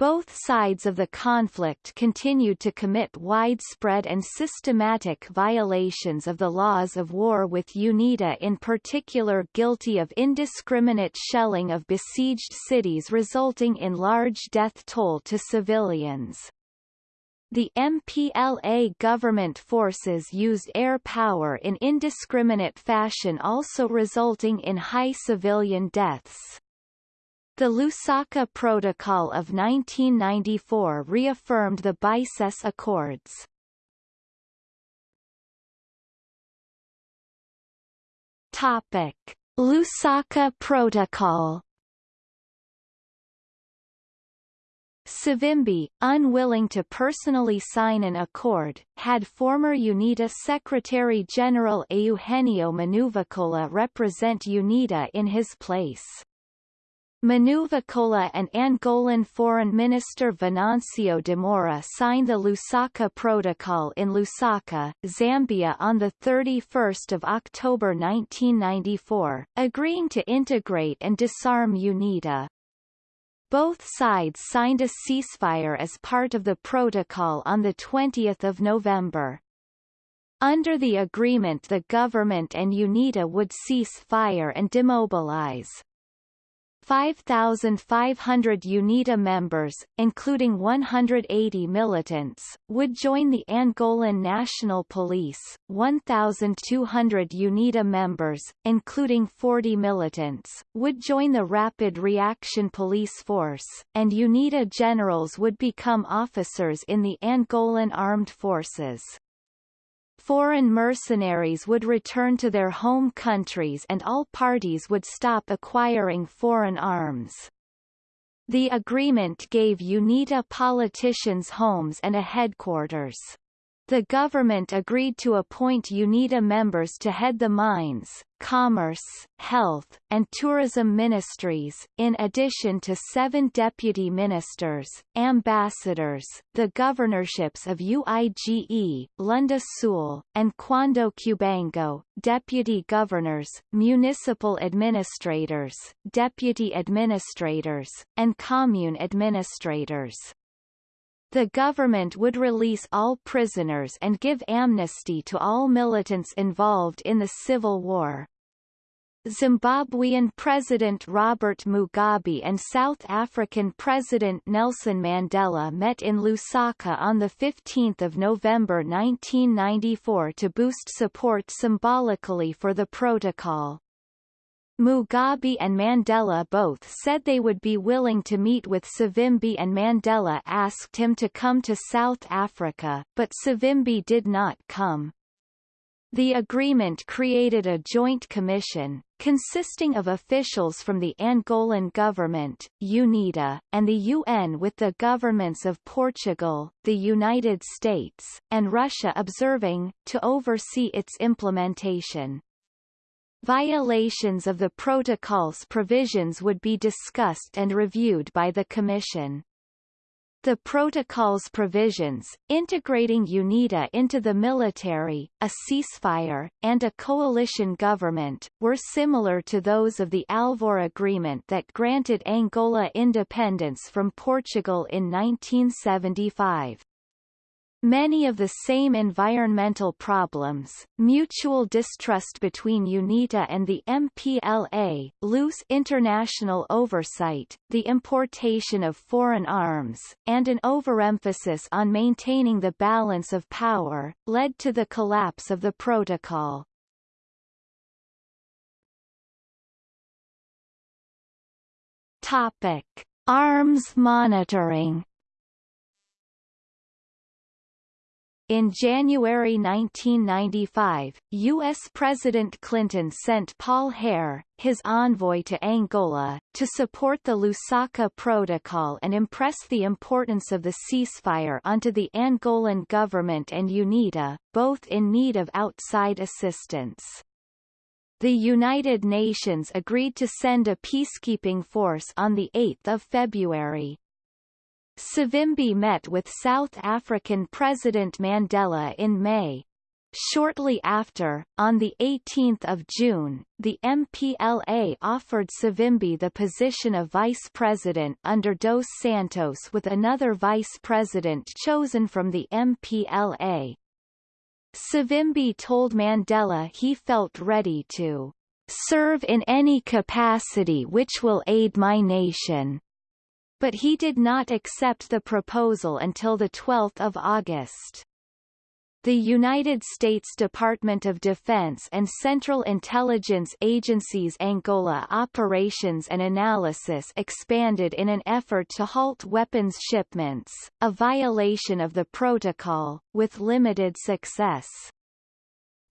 Both sides of the conflict continued to commit widespread and systematic violations of the laws of war with UNITA in particular guilty of indiscriminate shelling of besieged cities resulting in large death toll to civilians. The MPLA government forces used air power in indiscriminate fashion also resulting in high civilian deaths. The Lusaka Protocol of 1994 reaffirmed the Bicesse Accords. Topic: Lusaka Protocol Savimbi, unwilling to personally sign an accord, had former UNITA Secretary-General Eugenio Manuvakola represent UNITA in his place. Manuvakola and Angolan Foreign Minister Venancio de Moura signed the Lusaka Protocol in Lusaka, Zambia on 31 October 1994, agreeing to integrate and disarm UNITA. Both sides signed a ceasefire as part of the protocol on 20 November. Under the agreement the government and UNITA would cease fire and demobilize. 5,500 UNITA members, including 180 militants, would join the Angolan National Police, 1,200 UNITA members, including 40 militants, would join the Rapid Reaction Police Force, and UNITA generals would become officers in the Angolan Armed Forces foreign mercenaries would return to their home countries and all parties would stop acquiring foreign arms. The agreement gave UNITA politicians homes and a headquarters. The government agreed to appoint UNITA members to head the mines, commerce, health, and tourism ministries, in addition to seven deputy ministers, ambassadors, the governorships of UIGE, Lunda Sul, and Cuando Cubango, deputy governors, municipal administrators, deputy administrators, and commune administrators. The government would release all prisoners and give amnesty to all militants involved in the civil war. Zimbabwean President Robert Mugabe and South African President Nelson Mandela met in Lusaka on 15 November 1994 to boost support symbolically for the protocol. Mugabe and Mandela both said they would be willing to meet with Savimbi and Mandela asked him to come to South Africa, but Savimbi did not come. The agreement created a joint commission, consisting of officials from the Angolan government, UNITA, and the UN with the governments of Portugal, the United States, and Russia observing, to oversee its implementation. Violations of the protocol's provisions would be discussed and reviewed by the Commission. The protocol's provisions, integrating UNITA into the military, a ceasefire, and a coalition government, were similar to those of the Alvor Agreement that granted Angola independence from Portugal in 1975. Many of the same environmental problems, mutual distrust between UNITA and the MPLA, loose international oversight, the importation of foreign arms, and an overemphasis on maintaining the balance of power, led to the collapse of the protocol. Topic. Arms monitoring In January 1995, U.S. President Clinton sent Paul Hare, his envoy to Angola, to support the Lusaka Protocol and impress the importance of the ceasefire onto the Angolan government and UNITA, both in need of outside assistance. The United Nations agreed to send a peacekeeping force on 8 February. Savimbi met with South African President Mandela in May. Shortly after, on 18 June, the MPLA offered Savimbi the position of vice president under Dos Santos with another vice president chosen from the MPLA. Savimbi told Mandela he felt ready to serve in any capacity which will aid my nation. But he did not accept the proposal until 12 August. The United States Department of Defense and Central Intelligence Agency's Angola operations and analysis expanded in an effort to halt weapons shipments, a violation of the protocol, with limited success.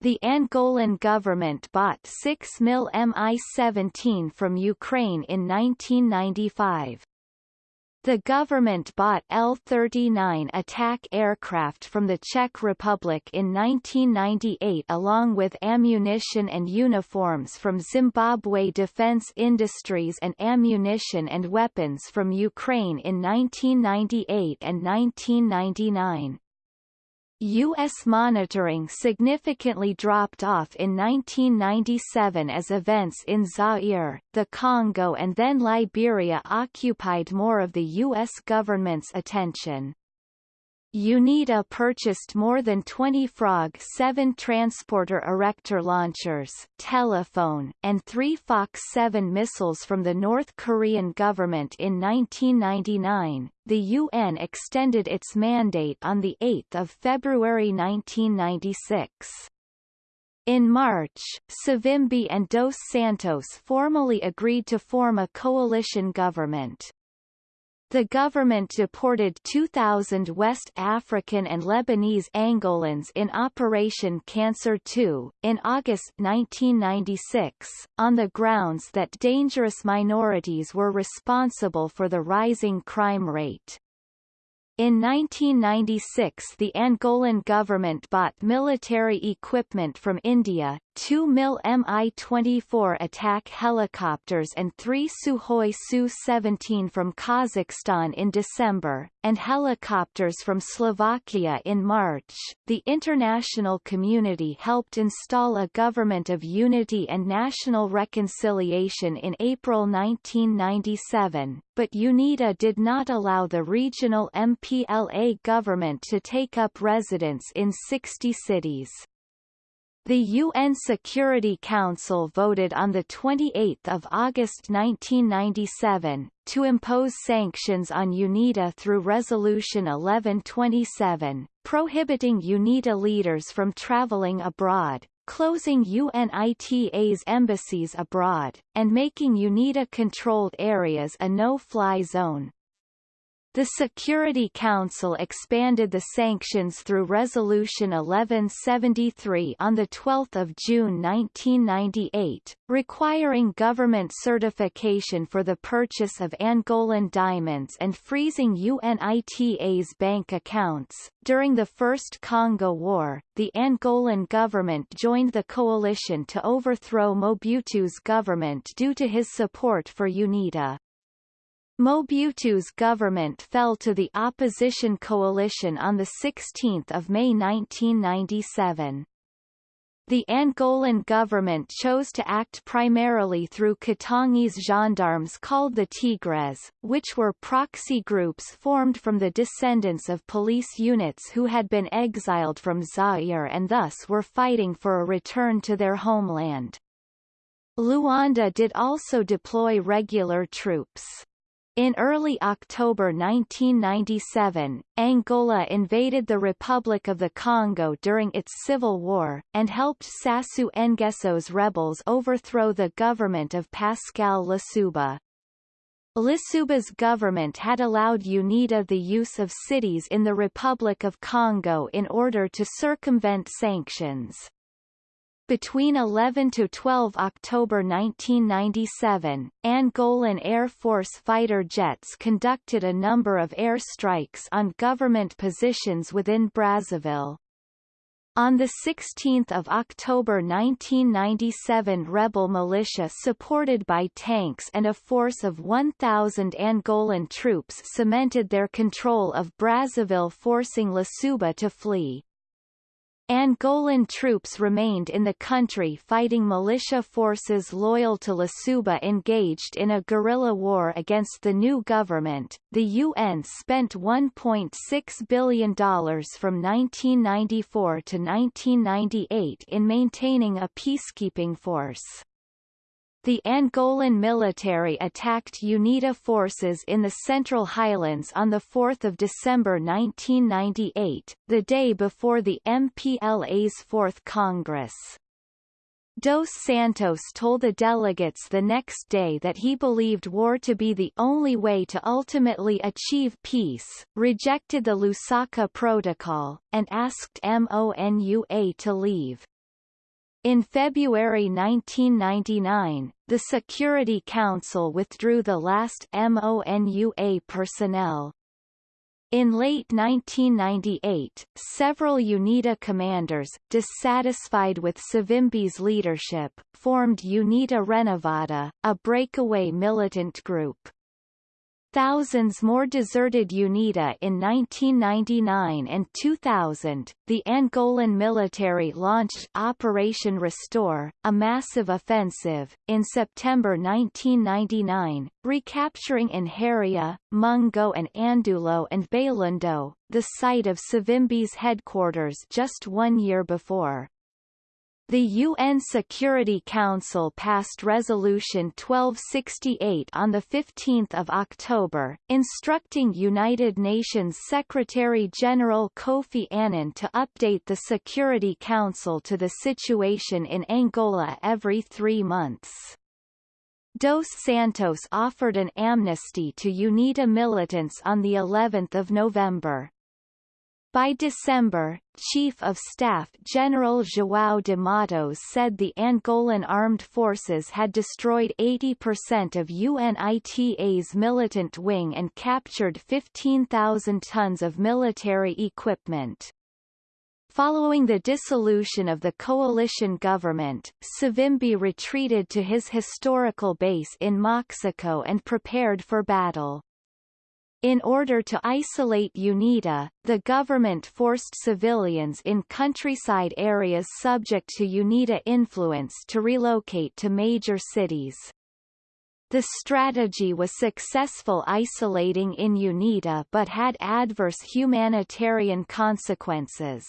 The Angolan government bought 6 mil Mi-17 from Ukraine in 1995. The government bought L-39 attack aircraft from the Czech Republic in 1998 along with ammunition and uniforms from Zimbabwe Defense Industries and ammunition and weapons from Ukraine in 1998 and 1999. U.S. monitoring significantly dropped off in 1997 as events in Zaire, the Congo and then Liberia occupied more of the U.S. government's attention. UNITA purchased more than 20 Frog 7 transporter erector launchers, telephone, and three Fox 7 missiles from the North Korean government in 1999. The UN extended its mandate on 8 February 1996. In March, Savimbi and Dos Santos formally agreed to form a coalition government. The government deported 2,000 West African and Lebanese Angolans in Operation Cancer II, in August 1996, on the grounds that dangerous minorities were responsible for the rising crime rate. In 1996 the Angolan government bought military equipment from India, 2 mil Mi-24 attack helicopters and 3 Sukhoi Su-17 from Kazakhstan in December, and helicopters from Slovakia in March. The international community helped install a government of unity and national reconciliation in April 1997, but UNITA did not allow the regional MPLA government to take up residence in 60 cities. The UN Security Council voted on 28 August 1997, to impose sanctions on UNITA through Resolution 1127, prohibiting UNITA leaders from traveling abroad, closing UNITA's embassies abroad, and making UNITA-controlled areas a no-fly zone. The Security Council expanded the sanctions through Resolution 1173 on 12 June 1998, requiring government certification for the purchase of Angolan diamonds and freezing UNITA's bank accounts. During the First Congo War, the Angolan government joined the coalition to overthrow Mobutu's government due to his support for UNITA. Mobutu's government fell to the opposition coalition on 16 May 1997. The Angolan government chose to act primarily through Katangese gendarmes called the Tigres, which were proxy groups formed from the descendants of police units who had been exiled from Zaire and thus were fighting for a return to their homeland. Luanda did also deploy regular troops. In early October 1997, Angola invaded the Republic of the Congo during its civil war, and helped Sassou Nguesso's rebels overthrow the government of Pascal Lissouba. Lissouba's government had allowed UNITA the use of cities in the Republic of Congo in order to circumvent sanctions. Between 11 to 12 October 1997, Angolan Air Force fighter jets conducted a number of air strikes on government positions within Brazzaville. On 16 October 1997 rebel militia supported by tanks and a force of 1,000 Angolan troops cemented their control of Brazzaville forcing Lissouba to flee. Angolan troops remained in the country fighting militia forces loyal to Lissouba engaged in a guerrilla war against the new government. The UN spent $1.6 billion from 1994 to 1998 in maintaining a peacekeeping force. The Angolan military attacked UNITA forces in the Central Highlands on 4 December 1998, the day before the MPLA's Fourth Congress. Dos Santos told the delegates the next day that he believed war to be the only way to ultimately achieve peace, rejected the Lusaka Protocol, and asked MONUA to leave. In February 1999, the Security Council withdrew the last MONUA personnel. In late 1998, several UNITA commanders, dissatisfied with Savimbi's leadership, formed UNITA Renovada, a breakaway militant group. Thousands more deserted UNITA in 1999 and 2000. The Angolan military launched Operation Restore, a massive offensive, in September 1999, recapturing Inharia, Mungo and Andulo and Bailundo, the site of Savimbi's headquarters just one year before. The UN Security Council passed Resolution 1268 on 15 October, instructing United Nations Secretary-General Kofi Annan to update the Security Council to the situation in Angola every three months. Dos Santos offered an amnesty to UNITA militants on the 11th of November. By December, Chief of Staff General João de Matos said the Angolan armed forces had destroyed 80% of UNITA's militant wing and captured 15,000 tons of military equipment. Following the dissolution of the coalition government, Savimbi retreated to his historical base in Moxico and prepared for battle. In order to isolate UNITA, the government forced civilians in countryside areas subject to UNITA influence to relocate to major cities. The strategy was successful isolating in UNITA but had adverse humanitarian consequences.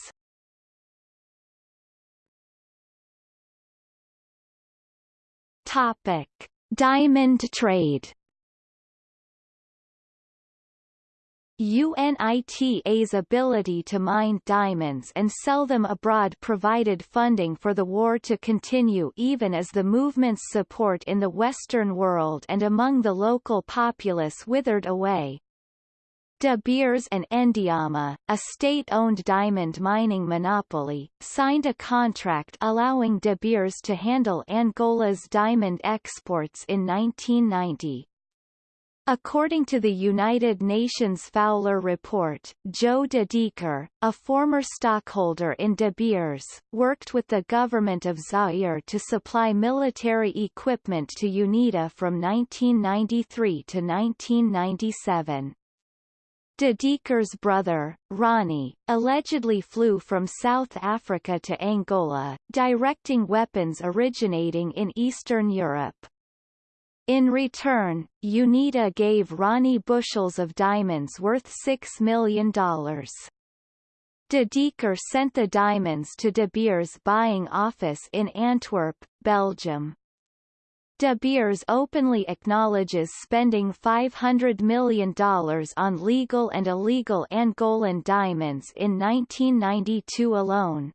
Topic. Diamond trade UNITA's ability to mine diamonds and sell them abroad provided funding for the war to continue even as the movement's support in the Western world and among the local populace withered away. De Beers and Endiama, a state-owned diamond mining monopoly, signed a contract allowing De Beers to handle Angola's diamond exports in 1990. According to the United Nations Fowler Report, Joe de Decker, a former stockholder in De Beers, worked with the government of Zaire to supply military equipment to UNITA from 1993 to 1997. De Decker's brother, Ronnie, allegedly flew from South Africa to Angola, directing weapons originating in Eastern Europe. In return, UNITA gave Ronnie bushels of diamonds worth $6 million. De Decker sent the diamonds to De Beers' buying office in Antwerp, Belgium. De Beers openly acknowledges spending $500 million on legal and illegal Angolan diamonds in 1992 alone.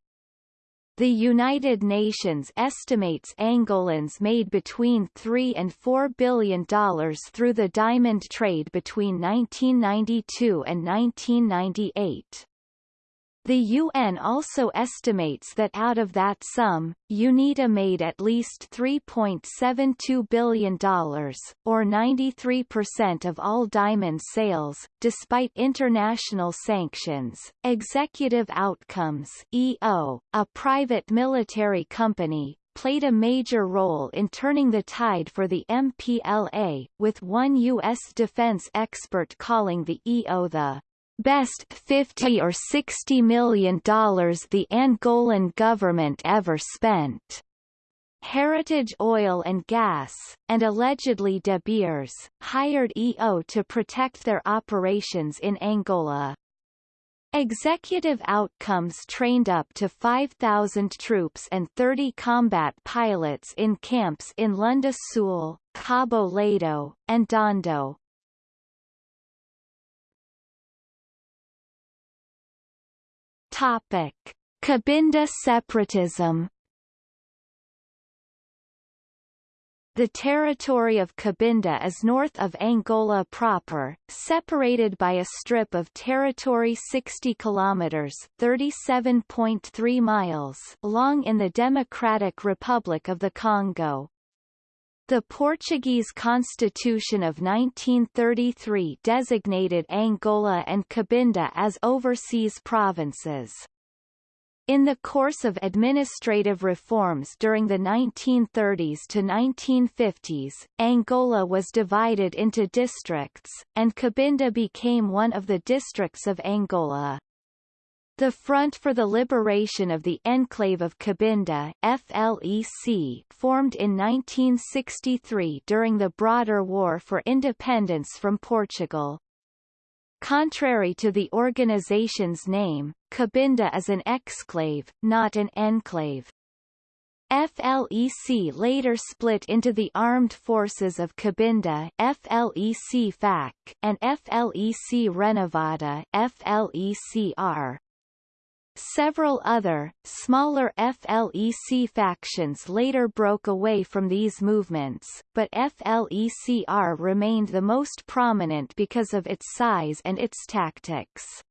The United Nations estimates Angolans made between 3 and $4 billion through the diamond trade between 1992 and 1998. The UN also estimates that out of that sum, UNITA made at least $3.72 billion, or 93% of all diamond sales, despite international sanctions. Executive Outcomes EO, a private military company, played a major role in turning the tide for the MPLA, with one U.S. defense expert calling the EO the best 50 or 60 million dollars the Angolan government ever spent. Heritage Oil and Gas, and allegedly De Beers, hired EO to protect their operations in Angola. Executive Outcomes trained up to 5,000 troops and 30 combat pilots in camps in Lunda Sul, Cabo Ledo, and Dondo, Topic: Cabinda separatism. The territory of Cabinda is north of Angola proper, separated by a strip of territory 60 kilometers (37.3 miles) long in the Democratic Republic of the Congo. The Portuguese Constitution of 1933 designated Angola and Cabinda as overseas provinces. In the course of administrative reforms during the 1930s to 1950s, Angola was divided into districts, and Cabinda became one of the districts of Angola. The Front for the Liberation of the Enclave of Cabinda FLEC, formed in 1963 during the broader War for Independence from Portugal. Contrary to the organization's name, Cabinda is an exclave, not an enclave. FLEC later split into the Armed Forces of Cabinda FLEC FAC, and FLEC Renovada FLECR. Several other, smaller FLEC factions later broke away from these movements, but FLECR remained the most prominent because of its size and its tactics.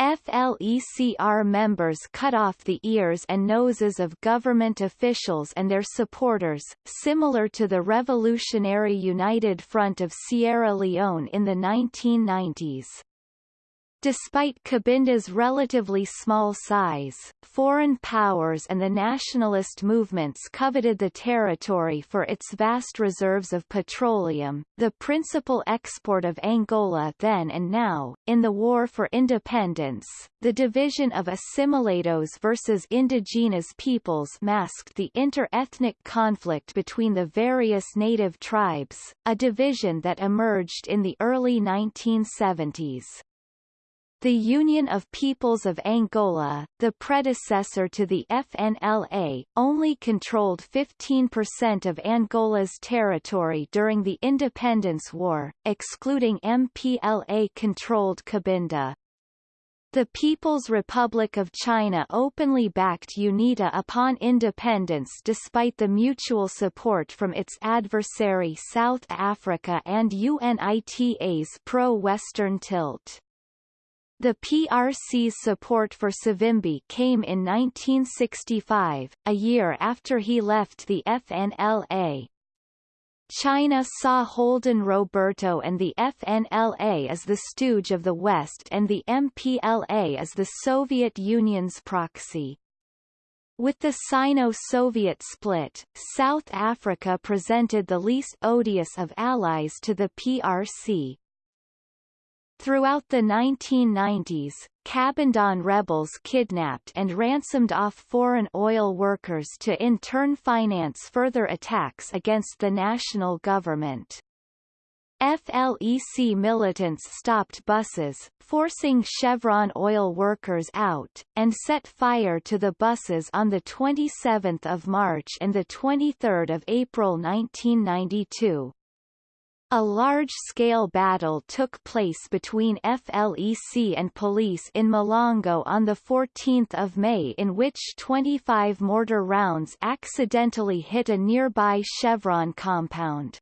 FLECR members cut off the ears and noses of government officials and their supporters, similar to the Revolutionary United Front of Sierra Leone in the 1990s. Despite Cabinda's relatively small size, foreign powers and the nationalist movements coveted the territory for its vast reserves of petroleum, the principal export of Angola then and now. In the War for Independence, the division of assimilados versus indigenous peoples masked the inter-ethnic conflict between the various native tribes, a division that emerged in the early 1970s. The Union of Peoples of Angola, the predecessor to the FNLA, only controlled 15% of Angola's territory during the Independence War, excluding MPLA-controlled Cabinda. The People's Republic of China openly backed UNITA upon independence despite the mutual support from its adversary South Africa and UNITA's pro-Western tilt. The PRC's support for Savimbi came in 1965, a year after he left the FNLA. China saw Holden Roberto and the FNLA as the stooge of the West and the MPLA as the Soviet Union's proxy. With the Sino-Soviet split, South Africa presented the least odious of allies to the PRC. Throughout the 1990s, Cabindan rebels kidnapped and ransomed off foreign oil workers to in turn finance further attacks against the national government. FLEC militants stopped buses, forcing Chevron oil workers out, and set fire to the buses on 27 March and 23 April 1992. A large-scale battle took place between FLEC and police in Malongo on 14 May in which 25 mortar rounds accidentally hit a nearby Chevron compound.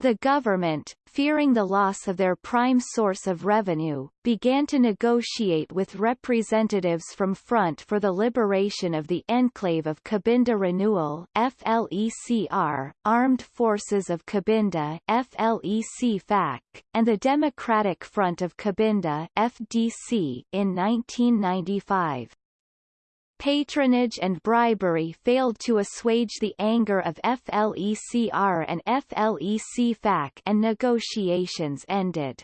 The government, fearing the loss of their prime source of revenue, began to negotiate with representatives from Front for the Liberation of the Enclave of Cabinda Renewal FLECR, Armed Forces of Cabinda FLEC and the Democratic Front of Cabinda FDC in 1995 patronage and bribery failed to assuage the anger of FLECR and FLEC and negotiations ended.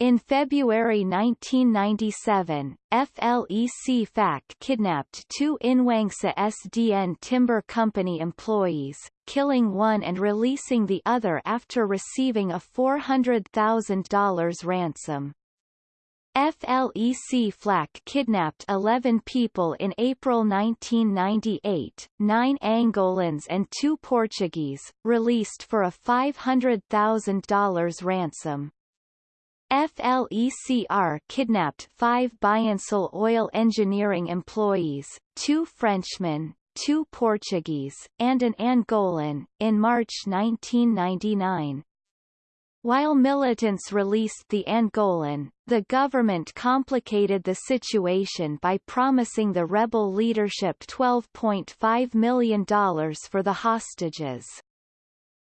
In February 1997, FLEC FAC kidnapped two Inwangsa SDN Timber Company employees, killing one and releasing the other after receiving a $400,000 ransom. FLEC FAC kidnapped 11 people in April 1998, nine Angolans and two Portuguese, released for a $500,000 ransom. FLECR kidnapped five Biancil oil engineering employees, two Frenchmen, two Portuguese, and an Angolan, in March 1999. While militants released the Angolan, the government complicated the situation by promising the rebel leadership $12.5 million for the hostages.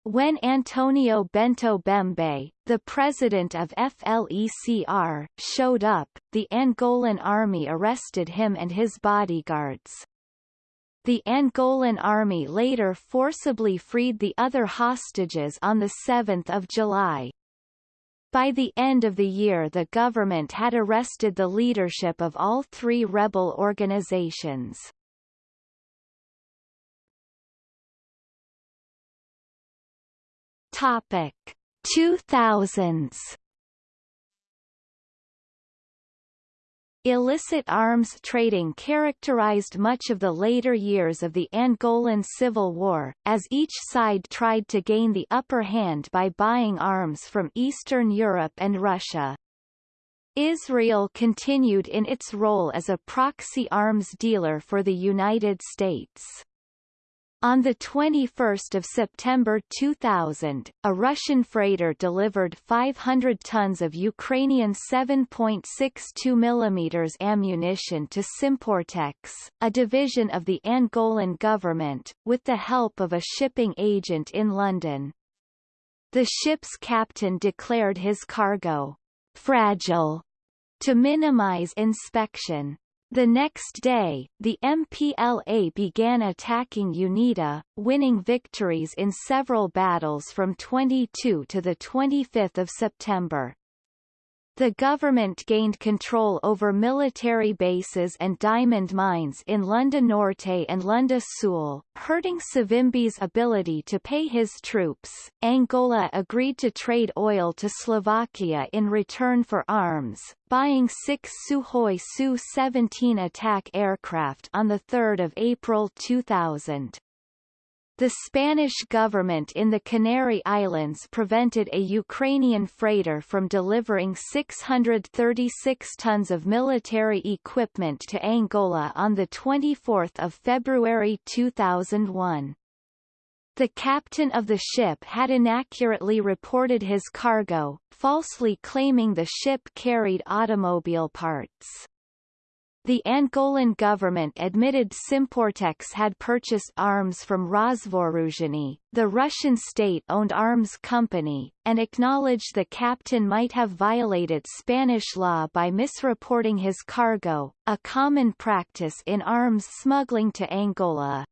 When Antonio Bento Bembe, the president of FLECR, showed up, the Angolan army arrested him and his bodyguards. The Angolan army later forcibly freed the other hostages on 7 July. By the end of the year the government had arrested the leadership of all three rebel organizations. Topic 2000s Illicit arms trading characterized much of the later years of the Angolan Civil War, as each side tried to gain the upper hand by buying arms from Eastern Europe and Russia. Israel continued in its role as a proxy arms dealer for the United States. On 21 September 2000, a Russian freighter delivered 500 tons of Ukrainian 7.62 mm ammunition to Simportex, a division of the Angolan government, with the help of a shipping agent in London. The ship's captain declared his cargo fragile to minimize inspection. The next day, the MPLA began attacking UNITA, winning victories in several battles from 22 to 25 September. The government gained control over military bases and diamond mines in Lunda Norte and Lunda Sul, hurting Savimbi's ability to pay his troops. Angola agreed to trade oil to Slovakia in return for arms, buying six Sukhoi Su-17 attack aircraft on 3 April 2000. The Spanish government in the Canary Islands prevented a Ukrainian freighter from delivering 636 tons of military equipment to Angola on 24 February 2001. The captain of the ship had inaccurately reported his cargo, falsely claiming the ship carried automobile parts. The Angolan government admitted Simportex had purchased arms from Rosvooruzhenie, the Russian state-owned arms company, and acknowledged the captain might have violated Spanish law by misreporting his cargo, a common practice in arms smuggling to Angola.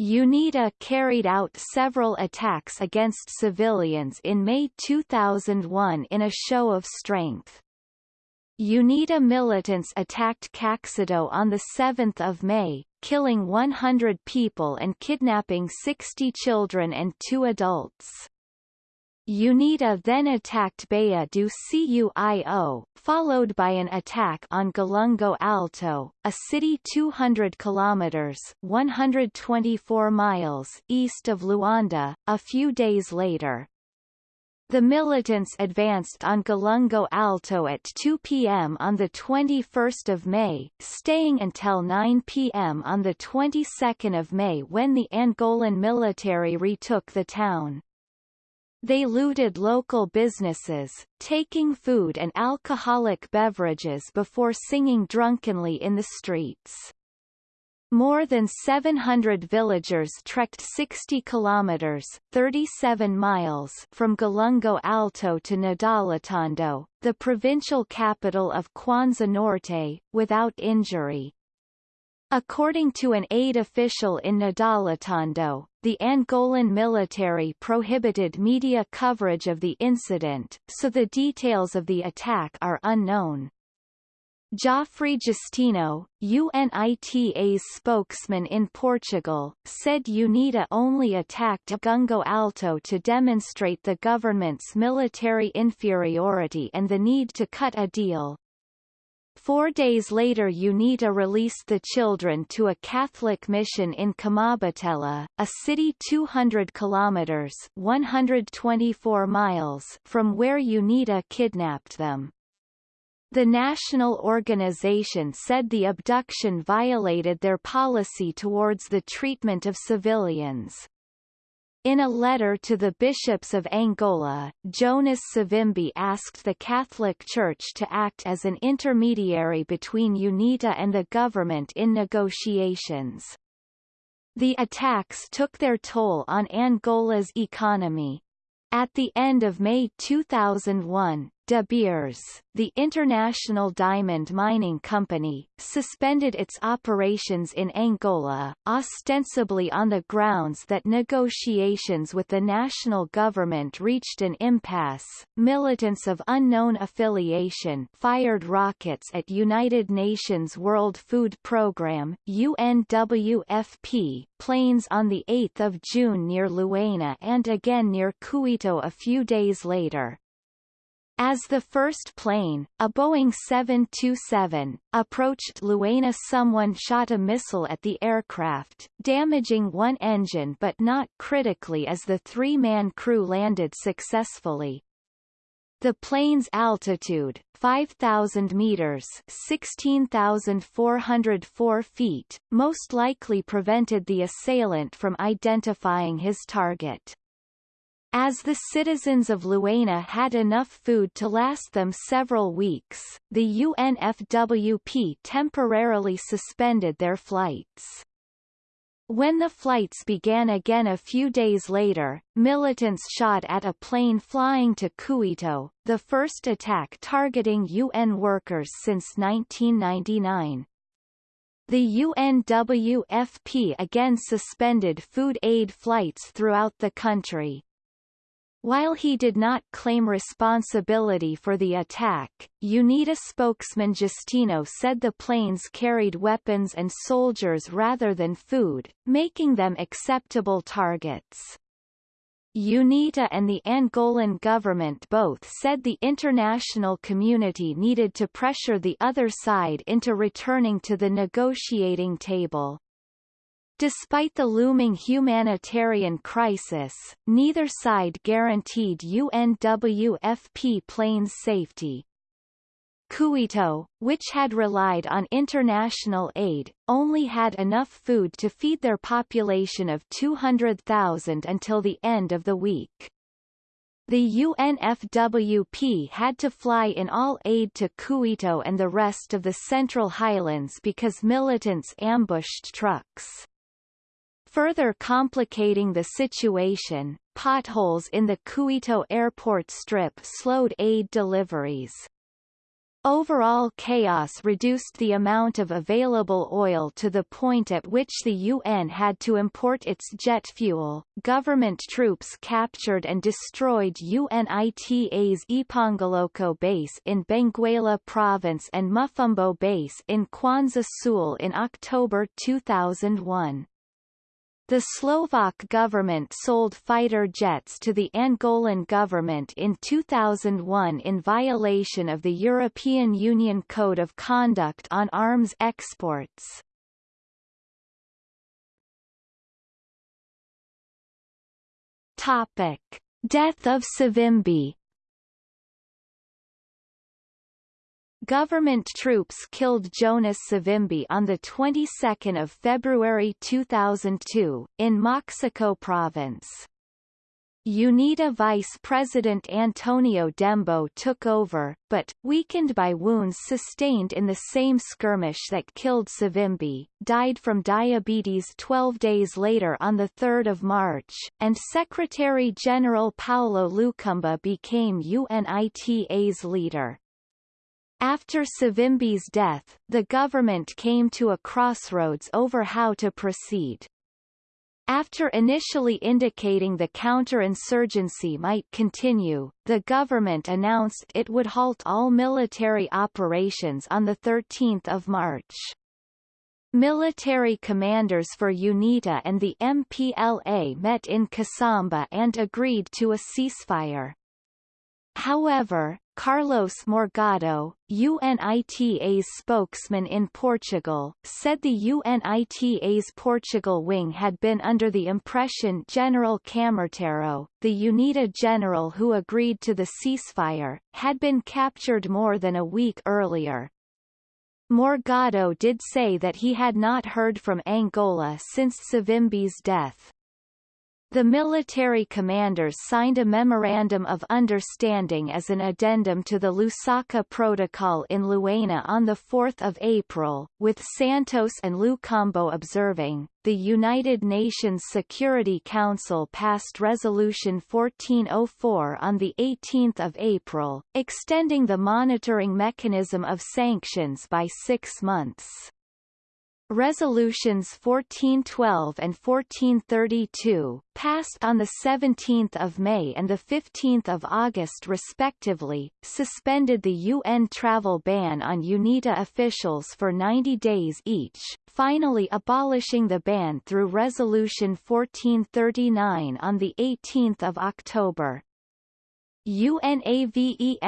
UNITA carried out several attacks against civilians in May 2001 in a show of strength. UNITA militants attacked Caxito on 7 May, killing 100 people and kidnapping 60 children and two adults. UNITA then attacked Baía do Cuio, followed by an attack on Golungo Alto, a city 200 kilometers (124 miles) east of Luanda, a few days later. The militants advanced on Golungo Alto at 2 p.m. on 21 May, staying until 9 p.m. on the 22nd of May when the Angolan military retook the town. They looted local businesses, taking food and alcoholic beverages before singing drunkenly in the streets. More than 700 villagers trekked 60 kilometers 37 miles from Golungo Alto to Ndalatando, the provincial capital of Kwanza Norte, without injury. According to an aid official in Ndalatando, the Angolan military prohibited media coverage of the incident, so the details of the attack are unknown. Joffre Justino, UNITA's spokesman in Portugal, said UNITA only attacked Gungo Alto to demonstrate the government's military inferiority and the need to cut a deal. Four days later UNITA released the children to a Catholic mission in Camabatela, a city 200 kilometers 124 miles from where UNITA kidnapped them. The national organization said the abduction violated their policy towards the treatment of civilians. In a letter to the bishops of Angola, Jonas Savimbi asked the Catholic Church to act as an intermediary between UNITA and the government in negotiations. The attacks took their toll on Angola's economy. At the end of May 2001, De Beers, the international diamond mining company, suspended its operations in Angola, ostensibly on the grounds that negotiations with the national government reached an impasse. Militants of unknown affiliation fired rockets at United Nations World Food Programme (UNWFP) planes on the 8th of June near Luena and again near Cuito a few days later. As the first plane, a Boeing 727, approached Luena someone shot a missile at the aircraft, damaging one engine but not critically as the three-man crew landed successfully. The plane's altitude, 5,000 meters 16,404 feet, most likely prevented the assailant from identifying his target. As the citizens of Luena had enough food to last them several weeks, the UNFWP temporarily suspended their flights. When the flights began again a few days later, militants shot at a plane flying to Cuito, the first attack targeting UN workers since 1999. The UNWFP again suspended food aid flights throughout the country. While he did not claim responsibility for the attack, UNITA spokesman Justino said the planes carried weapons and soldiers rather than food, making them acceptable targets. UNITA and the Angolan government both said the international community needed to pressure the other side into returning to the negotiating table. Despite the looming humanitarian crisis, neither side guaranteed UNWFP planes safety. Cuito, which had relied on international aid, only had enough food to feed their population of 200,000 until the end of the week. The UNFWP had to fly in all aid to Cuito and the rest of the Central Highlands because militants ambushed trucks. Further complicating the situation, potholes in the Cuito airport strip slowed aid deliveries. Overall chaos reduced the amount of available oil to the point at which the UN had to import its jet fuel. Government troops captured and destroyed UNITA's Ipongoloko base in Benguela province and Mufumbo base in Kwanza Sul in October 2001. The Slovak government sold fighter jets to the Angolan government in 2001 in violation of the European Union Code of Conduct on Arms Exports. Topic. Death of Savimbi Government troops killed Jonas Savimbi on the 22nd of February 2002 in Moxico province. UNITA Vice President Antonio Dembo took over, but, weakened by wounds sustained in the same skirmish that killed Savimbi, died from diabetes 12 days later on 3 March, and Secretary-General Paulo Lukamba became UNITA's leader. After Savimbi's death, the government came to a crossroads over how to proceed. After initially indicating the counterinsurgency might continue, the government announced it would halt all military operations on 13 March. Military commanders for UNITA and the MPLA met in Kasamba and agreed to a ceasefire. However, Carlos Morgado, UNITA's spokesman in Portugal, said the UNITA's Portugal wing had been under the impression General Kamorteiro, the UNITA general who agreed to the ceasefire, had been captured more than a week earlier. Morgado did say that he had not heard from Angola since Savimbi's death. The military commanders signed a Memorandum of Understanding as an addendum to the Lusaka Protocol in Luena on 4 April, with Santos and Lukamba observing. The United Nations Security Council passed Resolution 1404 on 18 April, extending the monitoring mechanism of sanctions by six months. Resolutions 1412 and 1432, passed on 17 May and 15 August respectively, suspended the UN travel ban on UNITA officials for 90 days each, finally abolishing the ban through Resolution 1439 on 18 October. UNAVEM-3,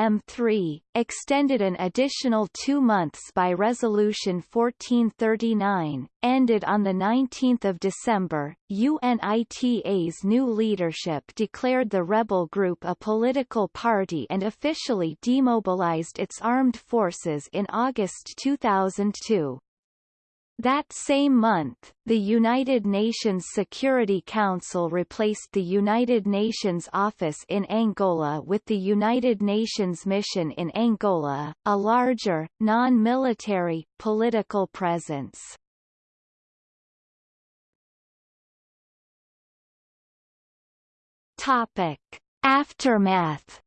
extended an additional two months by Resolution 1439, ended on 19 December. UNITA's new leadership declared the rebel group a political party and officially demobilized its armed forces in August 2002. That same month, the United Nations Security Council replaced the United Nations office in Angola with the United Nations mission in Angola, a larger, non-military, political presence. Topic. Aftermath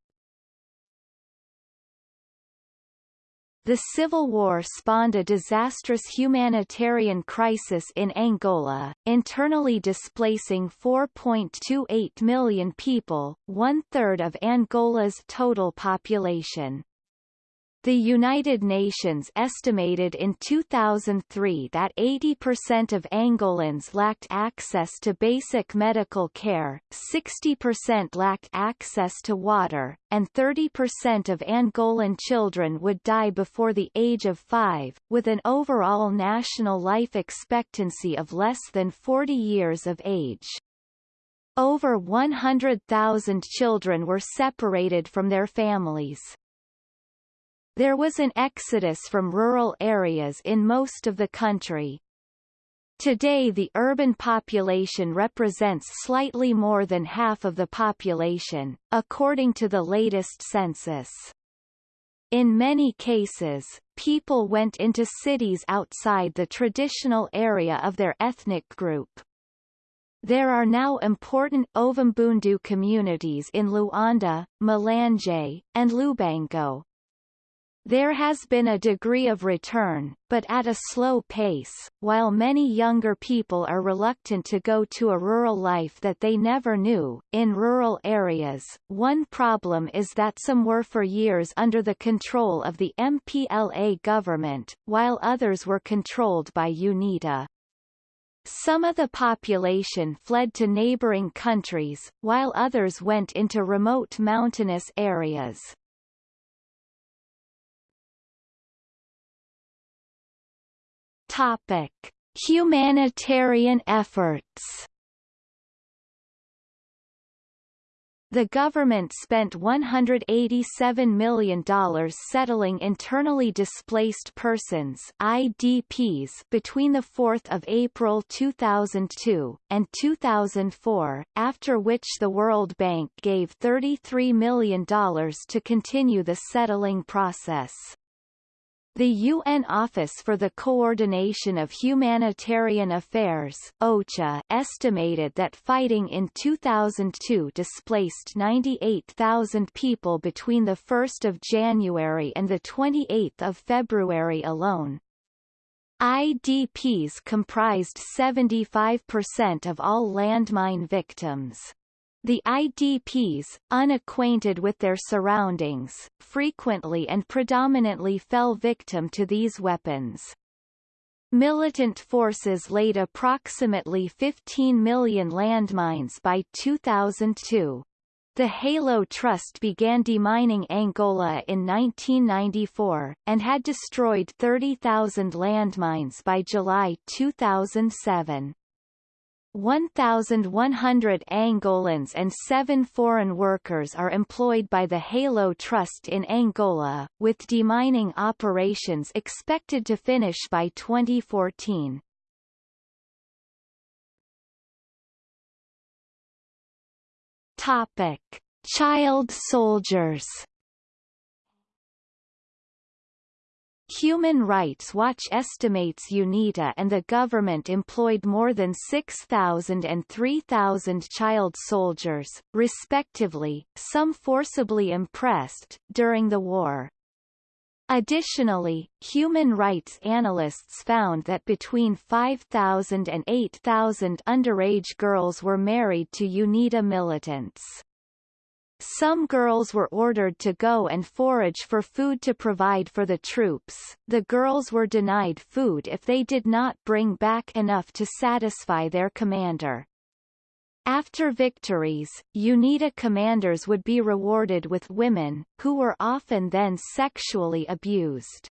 The civil war spawned a disastrous humanitarian crisis in Angola, internally displacing 4.28 million people, one-third of Angola's total population. The United Nations estimated in 2003 that 80% of Angolans lacked access to basic medical care, 60% lacked access to water, and 30% of Angolan children would die before the age of five, with an overall national life expectancy of less than 40 years of age. Over 100,000 children were separated from their families. There was an exodus from rural areas in most of the country. Today the urban population represents slightly more than half of the population, according to the latest census. In many cases, people went into cities outside the traditional area of their ethnic group. There are now important Ovimbundu communities in Luanda, Malanje, and Lubango, there has been a degree of return, but at a slow pace, while many younger people are reluctant to go to a rural life that they never knew. In rural areas, one problem is that some were for years under the control of the MPLA government, while others were controlled by UNITA. Some of the population fled to neighboring countries, while others went into remote mountainous areas. Topic: Humanitarian efforts. The government spent $187 million settling internally displaced persons IDPs between 4 April 2002, and 2004, after which the World Bank gave $33 million to continue the settling process. The UN Office for the Coordination of Humanitarian Affairs OCHA estimated that fighting in 2002 displaced 98,000 people between 1 January and 28 February alone. IDPs comprised 75% of all landmine victims. The IDPs, unacquainted with their surroundings, frequently and predominantly fell victim to these weapons. Militant forces laid approximately 15 million landmines by 2002. The Halo Trust began demining Angola in 1994, and had destroyed 30,000 landmines by July 2007. 1,100 Angolans and seven foreign workers are employed by the Halo Trust in Angola, with demining operations expected to finish by 2014. Topic. Child soldiers Human Rights Watch estimates UNITA and the government employed more than 6,000 and 3,000 child soldiers, respectively, some forcibly impressed, during the war. Additionally, human rights analysts found that between 5,000 and 8,000 underage girls were married to UNITA militants. Some girls were ordered to go and forage for food to provide for the troops. The girls were denied food if they did not bring back enough to satisfy their commander. After victories, UNITA commanders would be rewarded with women, who were often then sexually abused.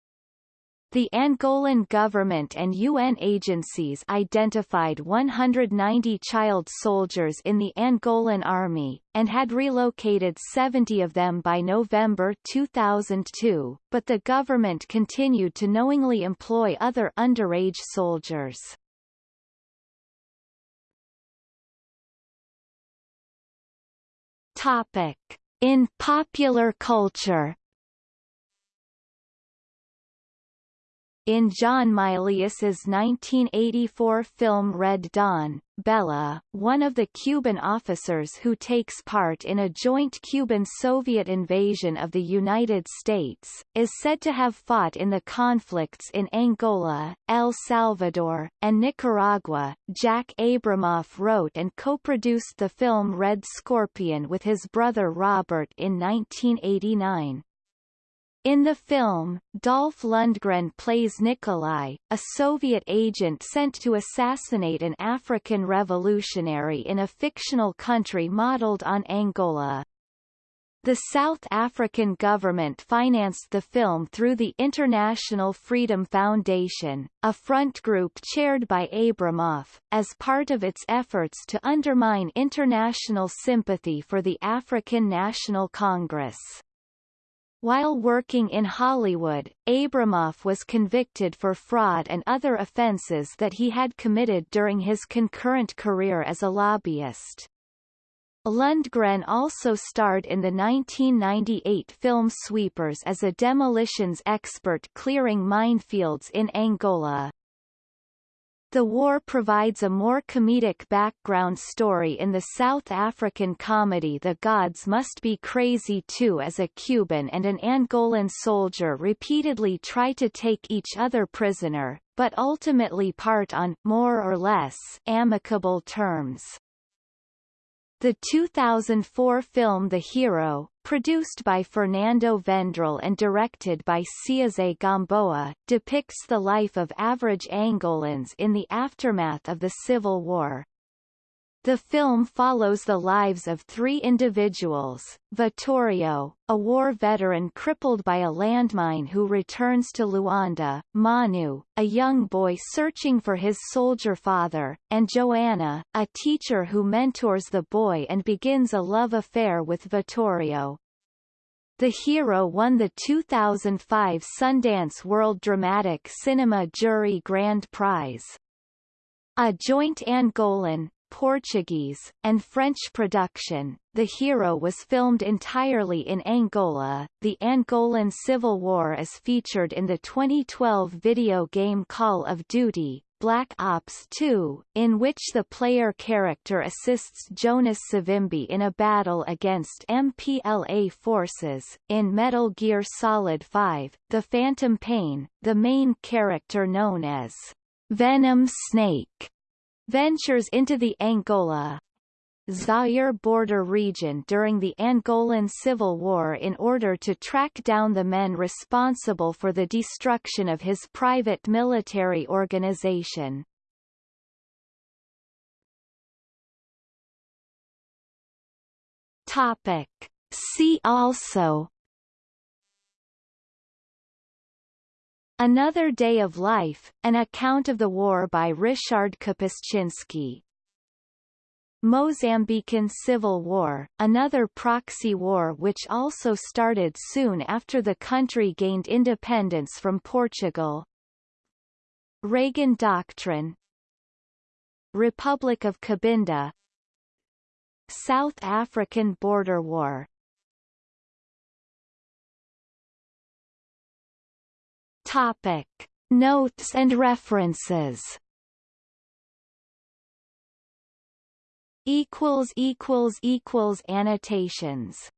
The Angolan government and UN agencies identified 190 child soldiers in the Angolan army, and had relocated 70 of them by November 2002, but the government continued to knowingly employ other underage soldiers. Topic. In popular culture In John Milius's 1984 film Red Dawn, Bella, one of the Cuban officers who takes part in a joint Cuban-Soviet invasion of the United States, is said to have fought in the conflicts in Angola, El Salvador, and Nicaragua. Jack Abramoff wrote and co-produced the film Red Scorpion with his brother Robert in 1989. In the film, Dolph Lundgren plays Nikolai, a Soviet agent sent to assassinate an African revolutionary in a fictional country modeled on Angola. The South African government financed the film through the International Freedom Foundation, a front group chaired by Abramoff, as part of its efforts to undermine international sympathy for the African National Congress. While working in Hollywood, Abramoff was convicted for fraud and other offenses that he had committed during his concurrent career as a lobbyist. Lundgren also starred in the 1998 film Sweepers as a demolitions expert clearing minefields in Angola. The war provides a more comedic background story in the South African comedy The Gods Must Be Crazy Too as a Cuban and an Angolan soldier repeatedly try to take each other prisoner, but ultimately part on, more or less, amicable terms. The 2004 film The Hero, produced by Fernando Vendrell and directed by Zézé Gamboa, depicts the life of average Angolans in the aftermath of the Civil War. The film follows the lives of three individuals, Vittorio, a war veteran crippled by a landmine who returns to Luanda, Manu, a young boy searching for his soldier father, and Joanna, a teacher who mentors the boy and begins a love affair with Vittorio. The hero won the 2005 Sundance World Dramatic Cinema Jury Grand Prize. A joint Angolan, Portuguese, and French production, The Hero was filmed entirely in Angola. The Angolan Civil War is featured in the 2012 video game Call of Duty, Black Ops 2, in which the player character assists Jonas Savimbi in a battle against MPLA forces. In Metal Gear Solid 5, The Phantom Pain, the main character known as Venom Snake ventures into the Angola Zaire border region during the Angolan Civil War in order to track down the men responsible for the destruction of his private military organization. Topic. See also Another Day of Life, an account of the war by Ryszard Kapuściński. Mozambican Civil War, another proxy war which also started soon after the country gained independence from Portugal. Reagan Doctrine Republic of Cabinda South African Border War Topic. Notes and references equals equals equals annotations